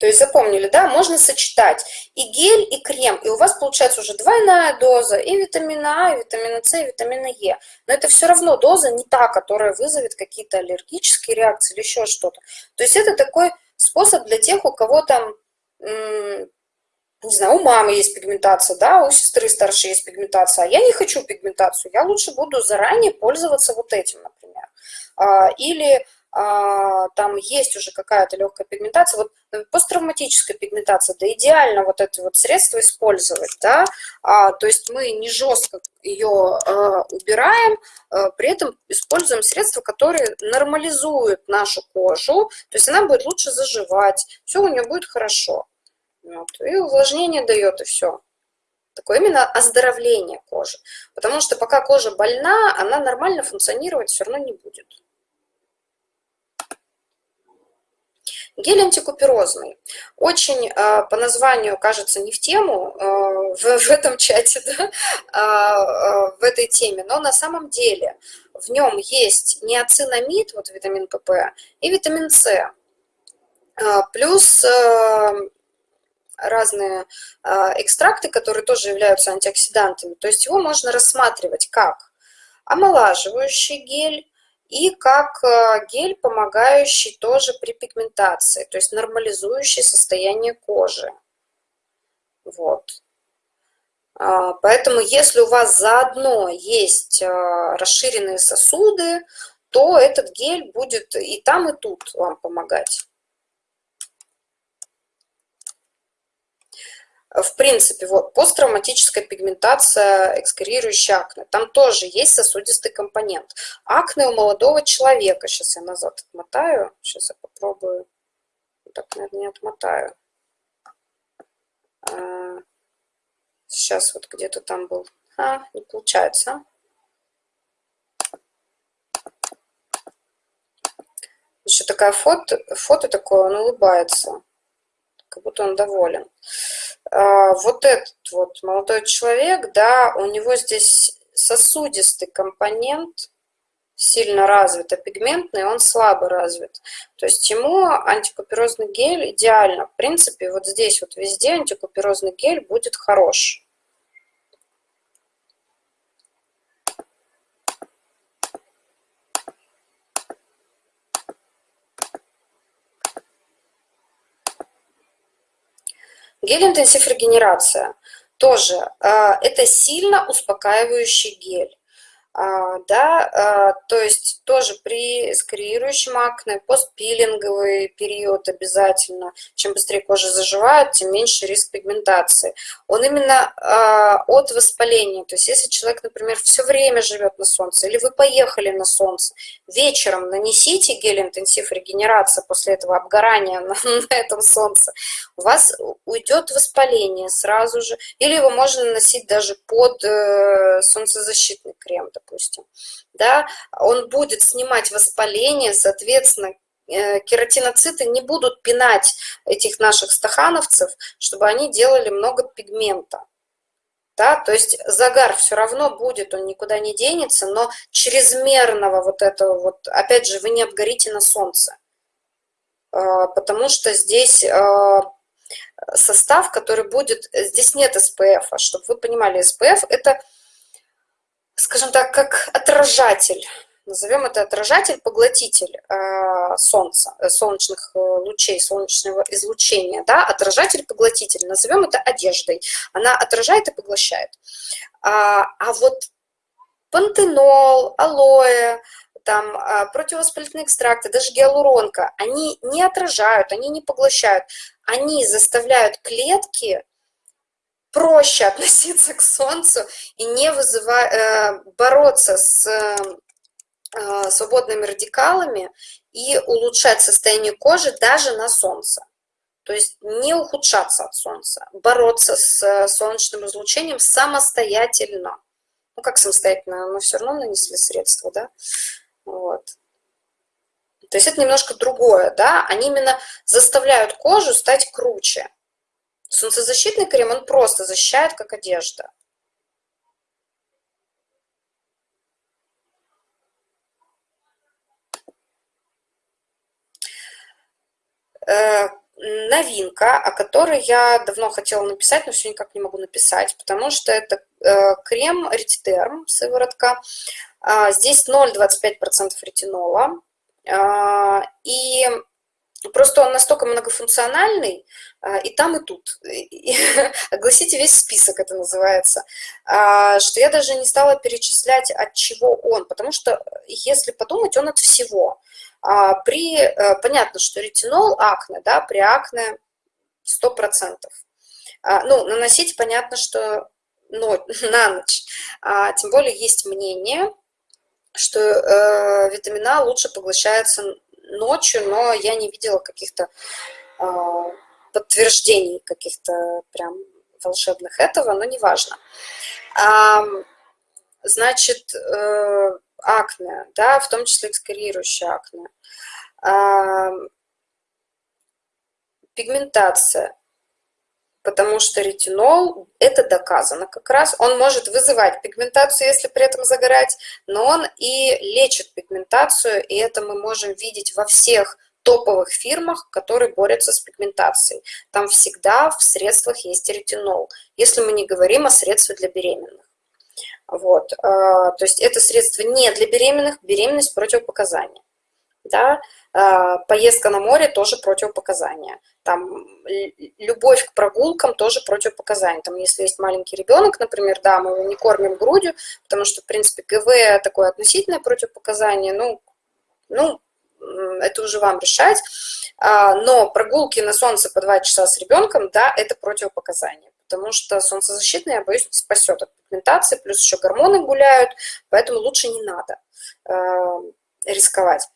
То есть запомнили, да, можно сочетать и гель, и крем, и у вас получается уже двойная доза и витамина А, и витамина С, и витамина Е. Но это все равно доза не та, которая вызовет какие-то аллергические реакции или еще что-то. То есть это такой способ для тех, у кого там, не знаю, у мамы есть пигментация, да, у сестры старшей есть пигментация, а я не хочу пигментацию, я лучше буду заранее пользоваться вот этим, например. А, или там есть уже какая-то легкая пигментация, вот э, посттравматическая пигментация, да идеально вот это вот средство использовать, да, а, то есть мы не жестко ее а, убираем, а, при этом используем средства, которые нормализуют нашу кожу, то есть она будет лучше заживать, все у нее будет хорошо, вот, и увлажнение дает, и все. Такое именно оздоровление кожи, потому что пока кожа больна, она нормально функционировать все равно не будет. Гель антикуперозный. Очень э, по названию кажется не в тему э, в, в этом чате, [LAUGHS] да, э, в этой теме, но на самом деле в нем есть неоцинамид, вот витамин ПП, и витамин С. Плюс разные экстракты, которые тоже являются антиоксидантами. То есть его можно рассматривать как омолаживающий гель, и как э, гель, помогающий тоже при пигментации, то есть нормализующий состояние кожи. Вот. А, поэтому если у вас заодно есть э, расширенные сосуды, то этот гель будет и там, и тут вам помогать. В принципе, вот посттравматическая пигментация, экскорирующая акне, там тоже есть сосудистый компонент. Акне у молодого человека, сейчас я назад отмотаю, сейчас я попробую, так, наверное, не отмотаю. А, сейчас вот где-то там был, а, не получается. Еще такая фото, фото такое, он улыбается, как будто он доволен. А, вот этот вот молодой человек, да, у него здесь сосудистый компонент сильно развит, а пигментный он слабо развит. То есть ему антикуперозный гель идеально. В принципе, вот здесь вот везде антикуперозный гель будет хорош. Гель-интенсив регенерация тоже а, это сильно успокаивающий гель. А, да, а, то есть тоже при скорирующем акне, постпилинговый период обязательно. Чем быстрее кожа заживает, тем меньше риск пигментации. Он именно а, от воспаления. То есть если человек, например, все время живет на солнце, или вы поехали на солнце, вечером нанесите гель-интенсив регенерация после этого обгорания [LAUGHS] на, на этом солнце, у вас уйдет воспаление сразу же. Или его можно наносить даже под э, солнцезащитный крем, допустим, да, он будет снимать воспаление, соответственно, э, кератиноциты не будут пинать этих наших стахановцев, чтобы они делали много пигмента. Да, то есть загар все равно будет, он никуда не денется, но чрезмерного вот этого вот, опять же, вы не обгорите на солнце, а, потому что здесь а, состав, который будет, здесь нет SPF, а чтобы вы понимали, SPF это, скажем так, как отражатель, назовем это отражатель-поглотитель э, солнца, э, солнечных э, лучей, солнечного излучения, да, отражатель-поглотитель, назовем это одеждой. Она отражает и поглощает. А, а вот пантенол, алоэ, там а, противовоспалительные экстракты, даже гиалуронка, они не отражают, они не поглощают, они заставляют клетки проще относиться к солнцу и не вызывать, бороться с Э, свободными радикалами и улучшать состояние кожи даже на солнце. То есть не ухудшаться от солнца, бороться с э, солнечным излучением самостоятельно. Ну, как самостоятельно, мы все равно нанесли средства, да? Вот. То есть это немножко другое, да? Они именно заставляют кожу стать круче. Солнцезащитный крем, он просто защищает, как одежда. Э, новинка, о которой я давно хотела написать, но все никак не могу написать, потому что это э, крем Ретидерм, сыворотка. А, здесь 0,25% ретинола. А, и просто он настолько многофункциональный, а, и там, и тут. [LAUGHS] Огласите весь список, это называется. Что я даже не стала перечислять, от чего он, потому что, если подумать, он от всего. А, при, э, понятно, что ретинол, акне, да, при акне 100%. А, ну, наносить понятно, что но, [LAUGHS] на ночь. А, тем более есть мнение, что э, витамин А лучше поглощается ночью, но я не видела каких-то э, подтверждений, каких-то прям волшебных этого, но неважно. Э, значит, э, акне, да, в том числе экскорирующее акне. А, пигментация, потому что ретинол, это доказано как раз, он может вызывать пигментацию, если при этом загорать, но он и лечит пигментацию, и это мы можем видеть во всех топовых фирмах, которые борются с пигментацией. Там всегда в средствах есть ретинол, если мы не говорим о средствах для беременных. Вот, а, то есть это средство не для беременных, беременность противопоказания. Да? А, поездка на море тоже противопоказания. Там любовь к прогулкам тоже противопоказания. Там, если есть маленький ребенок, например, да, мы его не кормим грудью, потому что, в принципе, ГВ такое относительное противопоказание, ну, ну, это уже вам решать. А, но прогулки на солнце по 2 часа с ребенком, да, это противопоказание потому что солнцезащитный, я боюсь, спасет от пигментации, плюс еще гормоны гуляют, поэтому лучше не надо э, рисковать.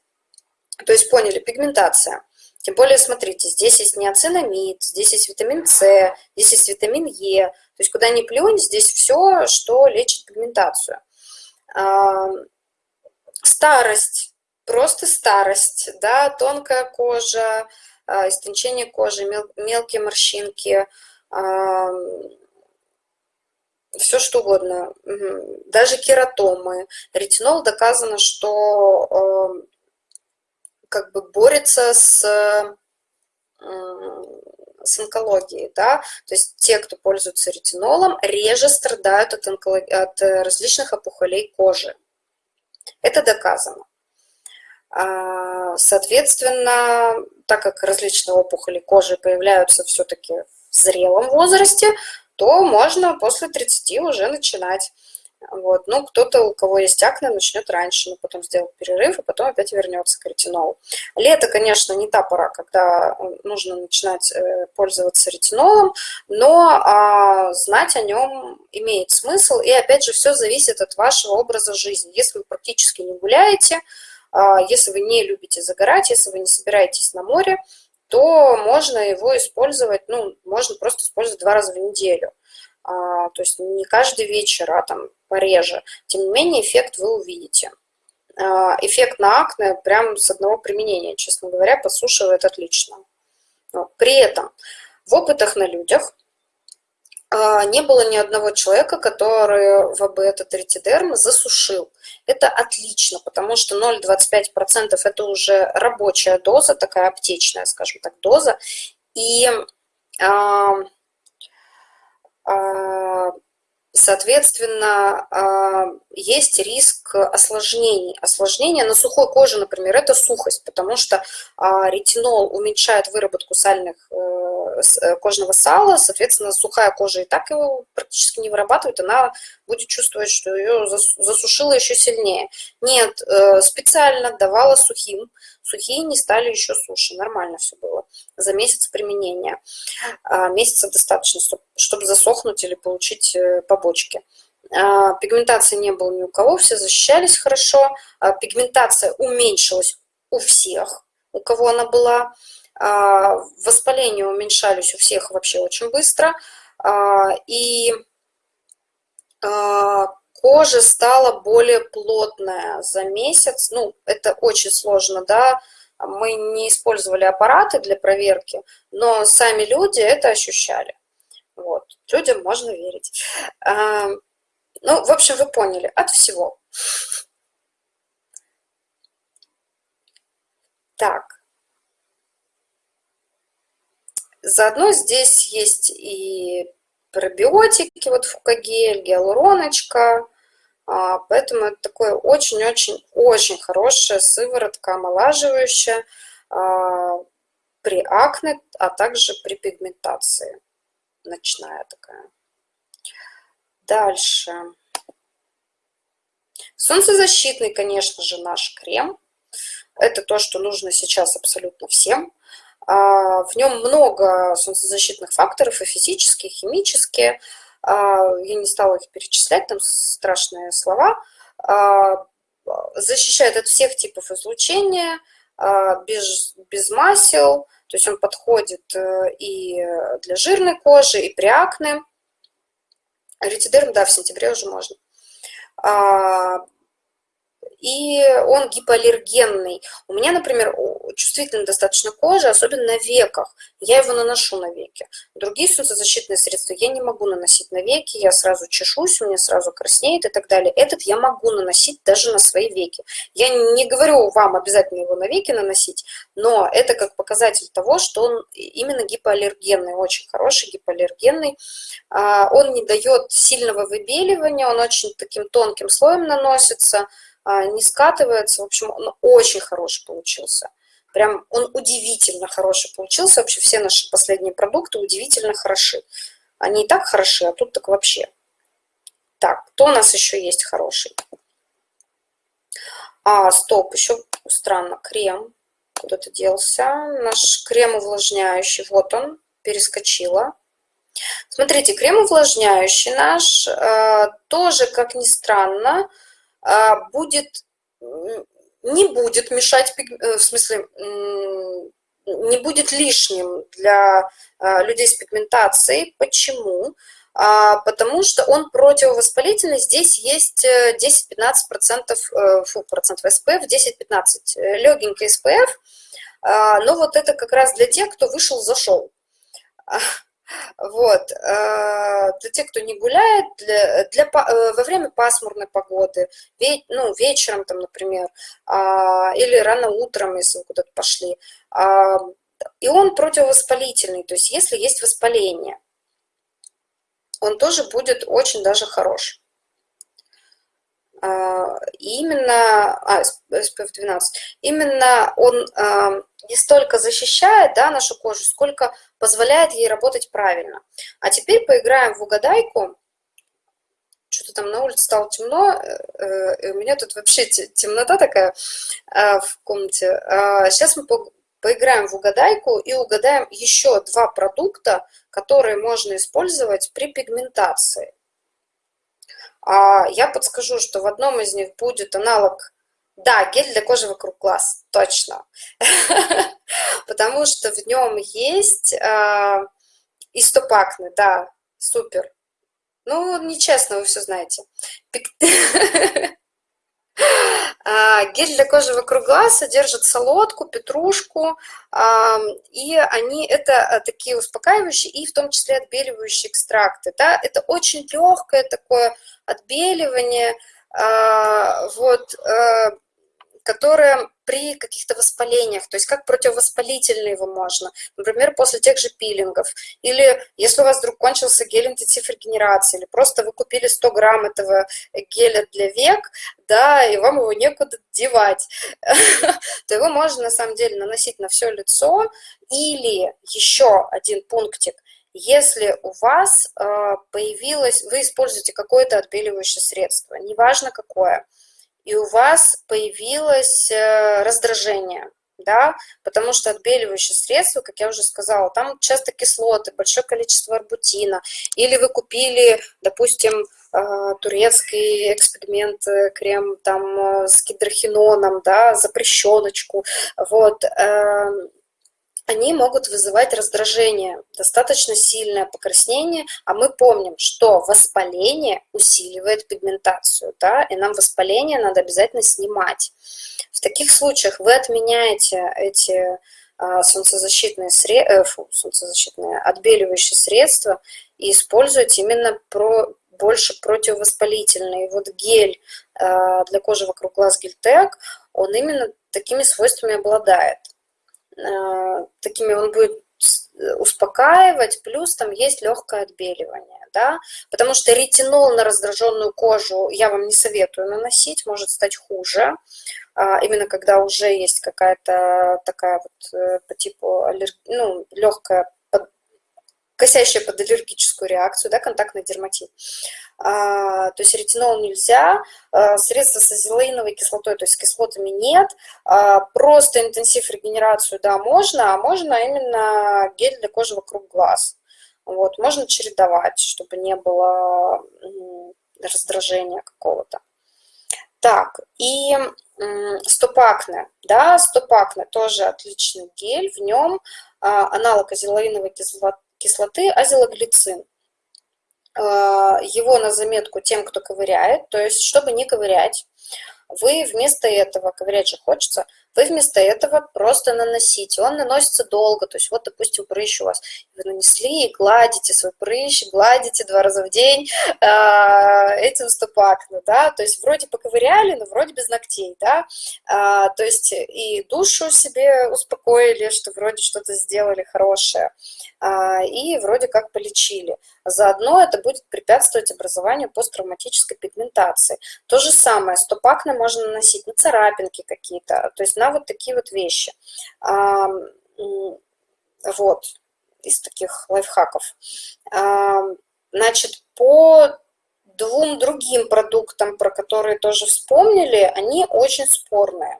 То есть поняли, пигментация. Тем более, смотрите, здесь есть неоцинамид, здесь есть витамин С, здесь есть витамин Е. То есть куда ни плюнь, здесь все, что лечит пигментацию. Э, старость, просто старость, да, тонкая кожа, э, истончение кожи, мел, мелкие морщинки – все что угодно, даже кератомы. Ретинол доказано, что как бы борется с, с онкологией, да, то есть те, кто пользуется ретинолом, реже страдают от, онколог... от различных опухолей кожи. Это доказано. А, соответственно, так как различные опухоли кожи появляются все-таки в зрелом возрасте, то можно после 30 уже начинать. Вот. Ну, кто-то, у кого есть акне, начнет раньше, но потом сделает перерыв, и потом опять вернется к ретинолу. Лето, конечно, не та пора, когда нужно начинать э, пользоваться ретинолом, но а, знать о нем имеет смысл, и опять же, все зависит от вашего образа жизни. Если вы практически не гуляете, а, если вы не любите загорать, если вы не собираетесь на море, то можно его использовать, ну, можно просто использовать два раза в неделю. А, то есть не каждый вечер, а там пореже. Тем не менее, эффект вы увидите. эффект на акне прям с одного применения, честно говоря, подсушивает отлично. При этом в опытах на людях а, не было ни одного человека, который ВБ этот ретидерм засушил. Это отлично, потому что 0,25% это уже рабочая доза, такая аптечная, скажем так, доза. И а, а, Соответственно, а, есть риск осложнений. Осложнения на сухой коже, например, это сухость, потому что а, ретинол уменьшает выработку сальных э, э, кожного сала, соответственно, сухая кожа и так его практически не вырабатывает, она будет чувствовать, что ее засушило еще сильнее. Нет, э, специально давала сухим, сухие не стали еще суше, нормально все было за месяц применения. А, месяца достаточно, чтобы засохнуть или получить э, побочки. А, пигментации не было ни у кого, все защищались хорошо. А, пигментация уменьшилась у всех, у кого она была. Воспаления уменьшались у всех вообще очень быстро. И кожа стала более плотная за месяц. Ну, это очень сложно, да, мы не использовали аппараты для проверки, но сами люди это ощущали. Вот. Людям можно верить. А, ну, в общем, вы поняли, от всего. Так. Заодно здесь есть и пробиотики, вот фукагель, гиалуроночка, поэтому это такое очень-очень-очень хорошая сыворотка, омолаживающая а, при акне, а также при пигментации. Ночная такая. Дальше. Солнцезащитный, конечно же, наш крем. Это то, что нужно сейчас абсолютно всем. А, в нем много солнцезащитных факторов, и физические, и химические. А, я не стала их перечислять, там страшные слова, а, защищает от всех типов излучения, а, без, без масел, то есть он подходит э, и для жирной кожи, и при акне. Ретидерм, да, в сентябре уже можно и он гипоаллергенный. У меня, например, чувствительная достаточно кожа, особенно на веках. Я его наношу на веки. Другие солнцезащитные средства я не могу наносить на веки, я сразу чешусь, у меня сразу краснеет и так далее. Этот я могу наносить даже на свои веки. Я не говорю вам обязательно его на веки наносить, но это как показатель того, что он именно гипоаллергенный, очень хороший гипоаллергенный. А, он не дает сильного выбеливания, он очень таким тонким слоем наносится, а, не скатывается. В общем, он очень хороший получился. Прям он удивительно хороший получился. Вообще все наши последние продукты удивительно хороши. Они и так хороши, а тут так вообще. Так, кто у нас еще есть хороший? А, стоп, еще странно, крем. Куда-то делся. Наш крем увлажняющий, вот он, перескочила. Смотрите, крем увлажняющий наш, э, тоже, как ни странно, а, будет, не будет мешать, э, в смысле, не будет лишним для а, людей с пигментацией. Почему? А, потому что он противовоспалительный. Здесь есть 10-15%, э, э, фу, процентов SPF, 10-15, легенький SPF. Но вот это как раз для тех, кто вышел, зашел. Вот. Э, для тех, кто не гуляет, для, для, э, во время пасмурной погоды, ну, вечером, там, например, а, или рано утром, если вы куда-то пошли. А, и он противовоспалительный, то есть если есть воспаление, он тоже будет очень даже хорош. А, именно, а, SPF 12, именно он не столько защищает да, нашу кожу, сколько позволяет ей работать правильно. А теперь поиграем в угадайку. Что-то там на улице стало темно, э, э, у меня тут вообще темнота такая э, в комнате. Сейчас мы поиграем в угадайку и угадаем еще два продукта, которые можно использовать при пигментации. А я подскажу, что в одном из них будет аналог да, гель для кожи вокруг глаз, точно. [LAUGHS] Потому что в нем есть э, истопакны, да, супер. Ну, нечестно, вы все знаете. [LAUGHS] А, гель для кожи вокруг глаз содержит солодку, петрушку, и они это а, такие успокаивающие и в том числе отбеливающие экстракты. Да? Это очень легкое такое отбеливание, а, вот, которое при каких-то воспалениях, то есть как противовоспалительный его можно, например, после тех же пилингов, или если у вас вдруг кончился гель интенсив регенерации, или просто вы купили 100 грамм этого геля для век, да, и вам его некуда девать, [LAUGHS] то его можно на самом деле наносить на все лицо, или еще один пунктик, если у вас э, появилось, вы используете какое-то отбеливающее средство, неважно какое, и у вас появилось э, раздражение, да, потому что отбеливающие средства, как я уже сказала, там часто кислоты, большое количество арбутина, или вы купили, допустим, э, турецкий эксперимент, э, крем там с гидрохиноном, да, запрещеночку, вот, они могут вызывать раздражение, достаточно сильное покраснение, а мы помним, что воспаление усиливает пигментацию, да, и нам воспаление надо обязательно снимать. В таких случаях вы отменяете эти а, солнцезащитные, сред... э, фу, солнцезащитные отбеливающие средства и используете именно про... больше противовоспалительный. И вот гель э, для кожи вокруг глаз Гельтек, он именно такими свойствами обладает. Э, такими он будет успокаивать, плюс там есть легкое отбеливание, да, потому что ретинол на раздраженную кожу я вам не советую наносить, может стать хуже, а, именно когда уже есть какая-то такая вот э, по типу аллерг... ну, легкая косящая под аллергическую реакцию, да, контактный дерматит. А, то есть ретинол нельзя, а, средства с азелаиновой кислотой, то есть кислотами нет, а, просто интенсив регенерацию, да, можно, а можно именно гель для кожи вокруг глаз. Вот, можно чередовать, чтобы не было раздражения какого-то. Так, и стопакне, да, стопакне тоже отличный гель, в нем аналог азелаиновой кислоты, кислоты азелоглицин. А, его на заметку тем, кто ковыряет, то есть, чтобы не ковырять, вы вместо этого, ковырять же хочется, вы вместо этого просто наносите. Он наносится долго, то есть вот, допустим, прыщ у вас, вы нанесли и гладите свой прыщ, гладите два раза в день э, этим стопакно, да, то есть вроде поковыряли, но вроде без ногтей, да, э, то есть и душу себе успокоили, что вроде что-то сделали хорошее, э, и вроде как полечили. Заодно это будет препятствовать образованию посттравматической пигментации. То же самое, стопакно можно наносить на царапинки какие-то, то есть на вот такие вот вещи. Вот, из таких лайфхаков. Значит, по двум другим продуктам, про которые тоже вспомнили, они очень спорные.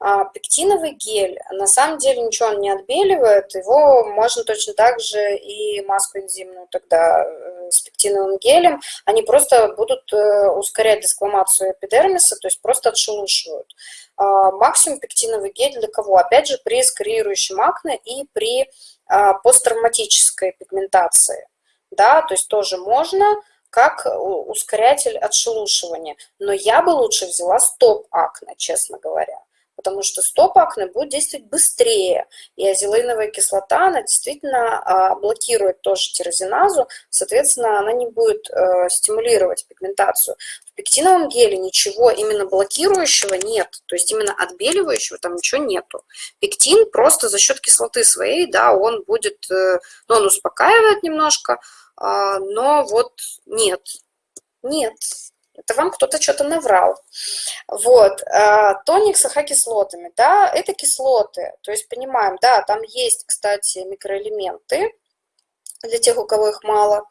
А, пектиновый гель, на самом деле ничего он не отбеливает, его можно точно так же и маску энзимную тогда э, с пектиновым гелем, они просто будут э, ускорять дескламацию эпидермиса, то есть просто отшелушивают. А, максимум пектиновый гель для кого? Опять же, при скорирующем акне и при а, посттравматической пигментации. Да, то есть тоже можно, как ускорятель отшелушивания. Но я бы лучше взяла стоп-акне, честно говоря потому что стоп-акне будет действовать быстрее, и азелаиновая кислота, она действительно а, блокирует тоже тирозиназу, соответственно, она не будет э, стимулировать пигментацию. В пектиновом геле ничего именно блокирующего нет, то есть именно отбеливающего там ничего нету. Пектин просто за счет кислоты своей, да, он будет, э, ну, он успокаивает немножко, а, но вот нет, нет, это вам кто-то что-то наврал. Вот, а, тоник с ахокислотами, да, это кислоты, то есть понимаем, да, там есть, кстати, микроэлементы, для тех, у кого их мало.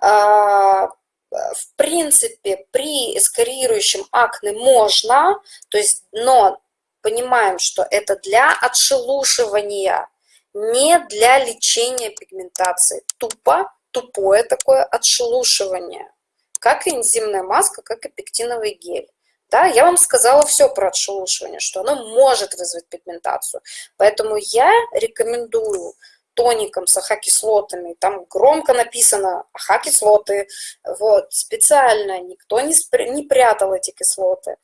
А, в принципе, при эскорирующем акне можно, то есть, но понимаем, что это для отшелушивания, не для лечения пигментации. Тупо, тупое такое отшелушивание как и энзимная маска, как и пектиновый гель. Да, я вам сказала все про отшелушивание, что оно может вызвать пигментацию. Поэтому я рекомендую тоником с АХ-кислотами, там громко написано АХ-кислоты, вот, специально никто не, не прятал эти кислоты.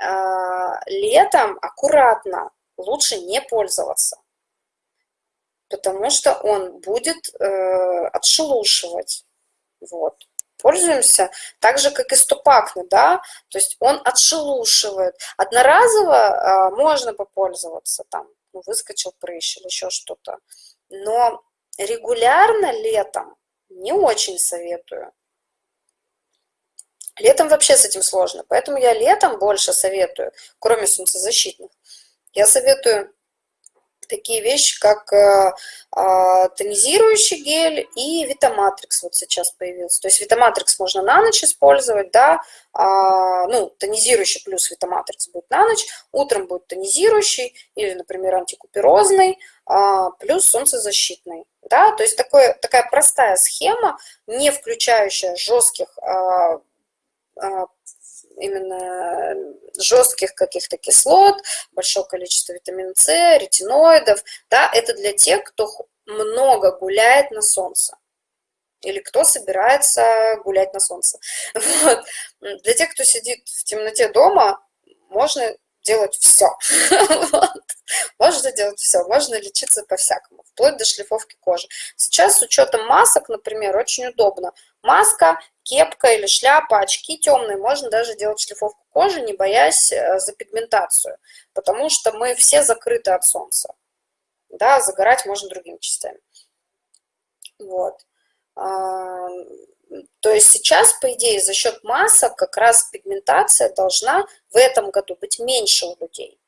А, летом аккуратно, лучше не пользоваться, потому что он будет э, отшелушивать, вот пользуемся, так же, как и стопакны, да, то есть он отшелушивает. Одноразово а, можно попользоваться, там, ну, выскочил прыщ или еще что-то, но регулярно летом не очень советую. Летом вообще с этим сложно, поэтому я летом больше советую, кроме солнцезащитных. Я советую такие вещи, как э, а, тонизирующий гель и Витаматрикс вот сейчас появился. То есть Витаматрикс можно на ночь использовать, да, а, ну, тонизирующий плюс Витаматрикс будет на ночь, утром будет тонизирующий или, например, антикуперозный, а, плюс солнцезащитный. Да, то есть такое, такая простая схема, не включающая жестких именно жестких каких-то кислот, большое количество витамина С, ретиноидов, да, это для тех, кто много гуляет на солнце или кто собирается гулять на солнце. [LAUGHS] Вот. Для тех, кто сидит в темноте дома, можно делать все. [LAUGHS] Вот. Можно делать все, можно лечиться по-всякому, вплоть до шлифовки кожи. Сейчас с учетом масок, например, очень удобно. Маска, кепка или шляпа, очки темные, можно даже делать шлифовку кожи, не боясь э, за пигментацию, потому что мы все закрыты от солнца. Да, загорать можно другими частями. Вот. А, то есть сейчас, по идее, за счет масок как раз пигментация должна в этом году быть меньше у людей.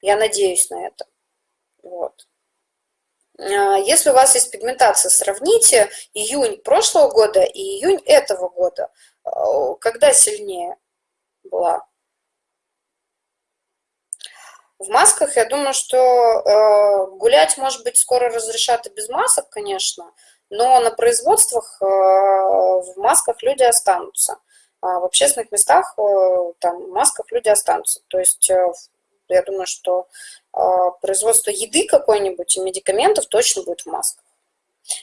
Я надеюсь на это. Вот. А, если у вас есть пигментация, сравните июнь прошлого года и июнь этого года. А, когда сильнее была? В масках, я думаю, что э, гулять, может быть, скоро разрешат и без масок, конечно, но на производствах э, в масках люди останутся. А в общественных местах э, там, в масках люди останутся. То есть я думаю, что производство еды какой-нибудь и медикаментов точно будет в масках.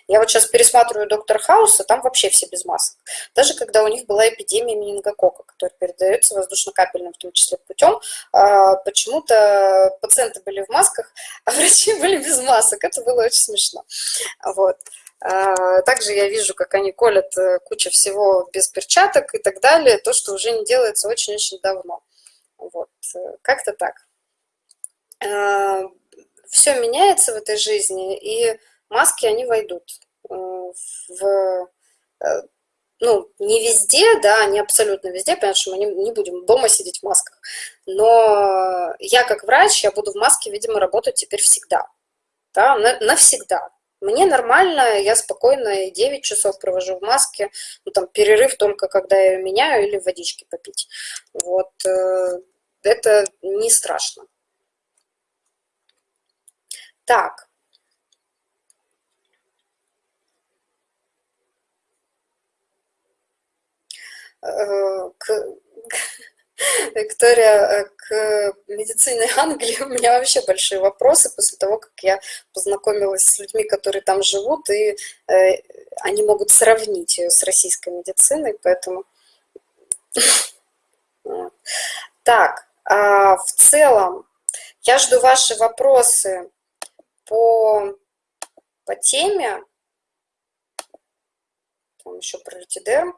Я вот сейчас пересматриваю «Доктор Хауса», там вообще все без масок. Даже когда у них была эпидемия менингокока, которая передается воздушно-капельным, в том числе путем, почему-то пациенты были в масках, [LAUGHS] а врачи были без масок. Это было очень смешно. Вот. А, также я вижу, как они колят э, кучу всего без перчаток и так далее, то, что уже не делается очень-очень давно. Вот, э, как-то так. А, Все меняется в этой жизни, и маски, они войдут э, в, ну, не везде, да, не абсолютно везде, потому что мы не, не будем дома сидеть в масках, но я как врач, я буду в маске, видимо, работать теперь всегда, да, навсегда, мне нормально, я спокойно 9 часов провожу в маске, ну, там, перерыв только когда я ее меняю или водички попить. Вот, э, это не страшно. Так. Э, к [LAUGHS] Виктория, э, к медицине Англии у меня вообще большие вопросы после того, как я познакомилась с людьми, которые там живут, и э, они могут сравнить ее с российской медициной, поэтому... [LAUGHS] Так, а в целом, я жду ваши вопросы по, по теме. Там еще про литидерм,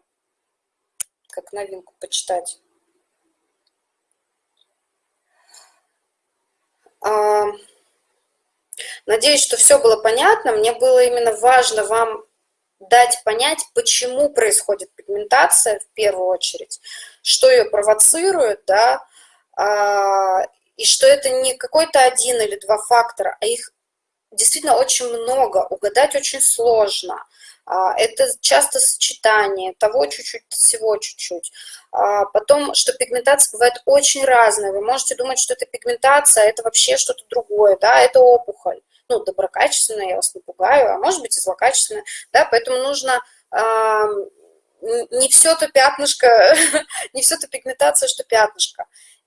как новинку почитать. А, надеюсь, что все было понятно. Мне было именно важно вам дать понять, почему происходит пигментация в первую очередь, что ее провоцирует, да, а, и что это не какой-то один или два фактора, а их действительно очень много, угадать очень сложно. А, это часто сочетание того чуть-чуть, всего чуть-чуть. А, потом, что пигментация бывает очень разная. Вы можете думать, что это пигментация, а это вообще что-то другое, да, это опухоль. Ну, доброкачественная, я вас не пугаю, а может быть и злокачественная, да, поэтому нужно не все то пятнышко, [LAUGHS] не все то пигментация, что пятнышко.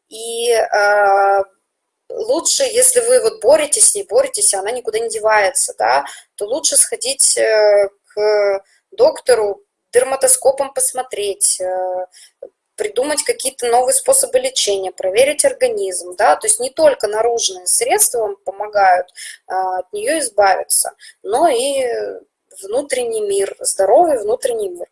И лучше, если вы вот боретесь с ней, боретесь, она никуда не девается, да, то лучше сходить э, к доктору, дерматоскопом посмотреть, э, придумать какие-то новые способы лечения, проверить организм, да, то есть не только наружные средства вам помогают а, от нее избавиться, но и внутренний мир, здоровый внутренний мир.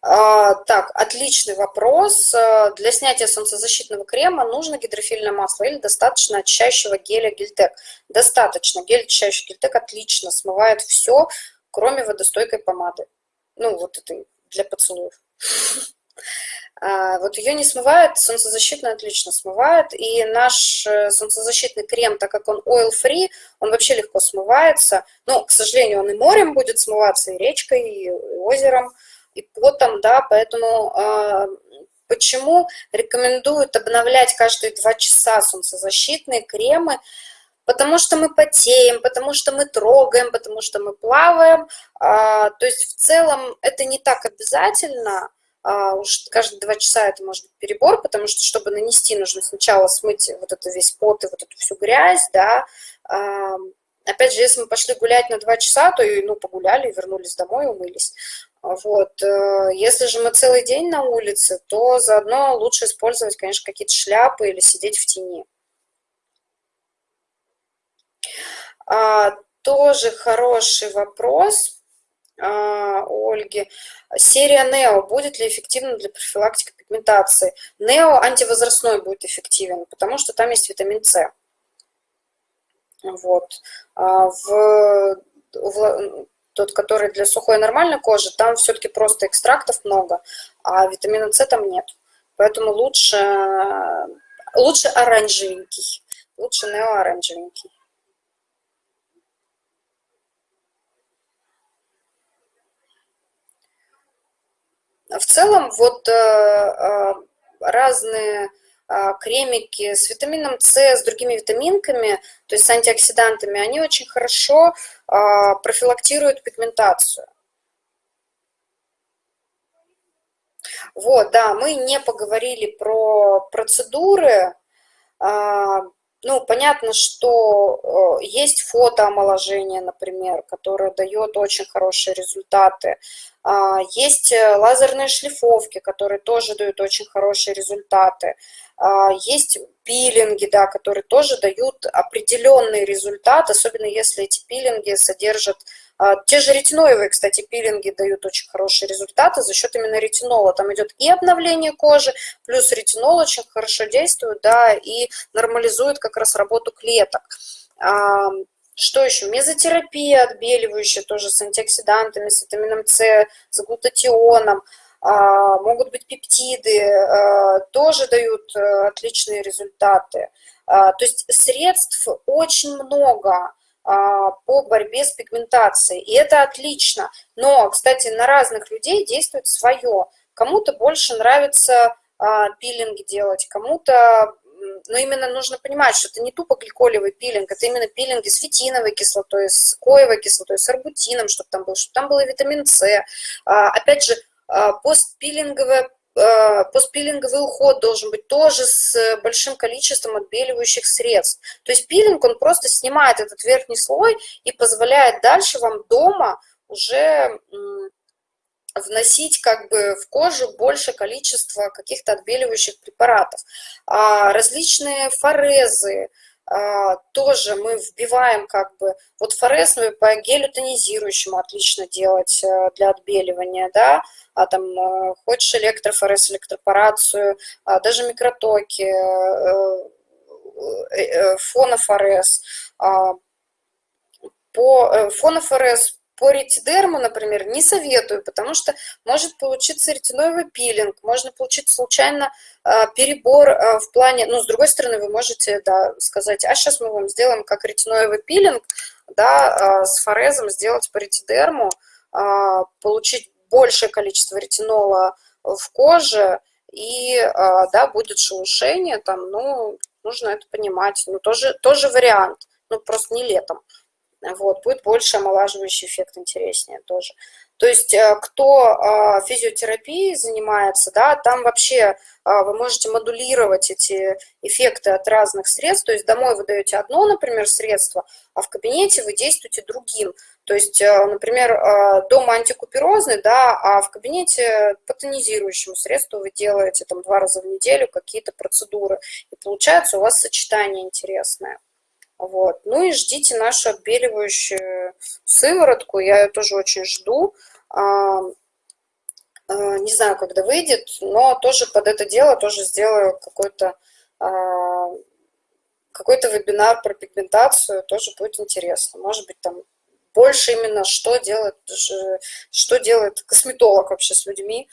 Так, отличный вопрос. А, для снятия солнцезащитного крема нужно гидрофильное масло или достаточно очищающего геля Гельтек? Достаточно. Гель очищающий Гельтек отлично смывает все, кроме водостойкой помады. Ну, вот это для поцелуев. [LAUGHS] А, вот ее не смывает, солнцезащитный отлично смывает. И наш э, солнцезащитный крем, так как он oil-free, он вообще легко смывается. Но, к сожалению, он и морем будет смываться, и речкой, и озером и потом, да, поэтому э, почему рекомендуют обновлять каждые два часа солнцезащитные кремы, потому что мы потеем, потому что мы трогаем, потому что мы плаваем, а, то есть в целом это не так обязательно, а, уж каждые два часа это может быть перебор, потому что, чтобы нанести, нужно сначала смыть вот это весь пот и вот эту всю грязь, да, а, Опять же, если мы пошли гулять на два часа, то и, ну, погуляли, вернулись домой, умылись. Вот. Э, если же мы целый день на улице, то заодно лучше использовать, конечно, какие-то шляпы или сидеть в тени. А, тоже хороший вопрос а, Ольги. Серия Нео будет ли эффективна для профилактики пигментации? Нео антивозрастной будет эффективен, потому что там есть витамин С. Вот. А в, в тот, который для сухой нормальной кожи, там все-таки просто экстрактов много, а витамина С там нет. Поэтому лучше, лучше оранжевенький, лучше нео-оранжевенький. В целом, вот э, э, разные кремики с витамином С, с другими витаминками, то есть с антиоксидантами, они очень хорошо а, профилактируют пигментацию. Вот, да, мы не поговорили про процедуры. А, ну, понятно, что есть фотоомоложение, например, которое дает очень хорошие результаты. Есть э, лазерные шлифовки, которые тоже дают очень хорошие результаты. А, есть пилинги, да, которые тоже дают определенный результат, особенно если эти пилинги содержат... А, те же ретиноевые, кстати, пилинги дают очень хорошие результаты за счет именно ретинола. Там идет и обновление кожи, плюс ретинол очень хорошо действует, да, и нормализует как раз работу клеток. А, что еще? Мезотерапия отбеливающая, тоже с антиоксидантами, с витамином С, с глутатионом. А, могут быть пептиды, а, тоже дают э, отличные результаты. А, то есть средств очень много по борьбе с пигментацией, и это отлично. Но, кстати, на разных людей действует свое. Кому-то больше нравится пилинг делать, кому-то но именно нужно понимать, что это не тупо гликолевый пилинг, это именно пилинги с фитиновой кислотой, с коевой кислотой, с арбутином, чтобы там был, чтобы там был витамин С. Опять же, постпилинговая а, постпилинговый уход должен быть тоже с большим количеством отбеливающих средств. То есть пилинг, он просто снимает этот верхний слой и позволяет дальше вам дома уже вносить как бы в кожу больше количества каких-то отбеливающих препаратов. А различные форезы, тоже мы вбиваем как бы, вот форез мы по гелю тонизирующему отлично делать э, для отбеливания, да, а там э, хочешь электрофорез, электропорацию, а даже микротоки, э, фонофорез. А, по фонофорез по ретидерму, например, не советую, потому что может получиться ретиноевый пилинг, можно получить случайно перебор в плане, ну, с другой стороны, вы можете, да, сказать, а сейчас мы вам сделаем как ретиноевый пилинг, да, с форезом сделать по ретидерму, получить большее количество ретинола в коже, и, а, да, будет шелушение, там, ну, нужно это понимать. Ну, тоже, тоже вариант, ну, просто не летом. Вот, будет больше омолаживающий эффект, интереснее тоже. То есть э, кто а, физиотерапией занимается, да, там вообще а, вы можете модулировать эти эффекты от разных средств. То есть домой вы даете одно, например, средство, а в кабинете вы действуете другим. То есть, э, например, э, дома антикуперозный, да, а в кабинете по тонизирующему средству вы делаете там два раза в неделю какие-то процедуры. И получается у вас сочетание интересное. Вот. Ну и ждите нашу отбеливающую сыворотку, я ее тоже очень жду. А, а, не знаю, когда выйдет, но тоже под это дело тоже сделаю какой-то а, какой-то вебинар про пигментацию, тоже будет интересно. Может быть, там больше именно, что делает, что делает косметолог вообще с людьми,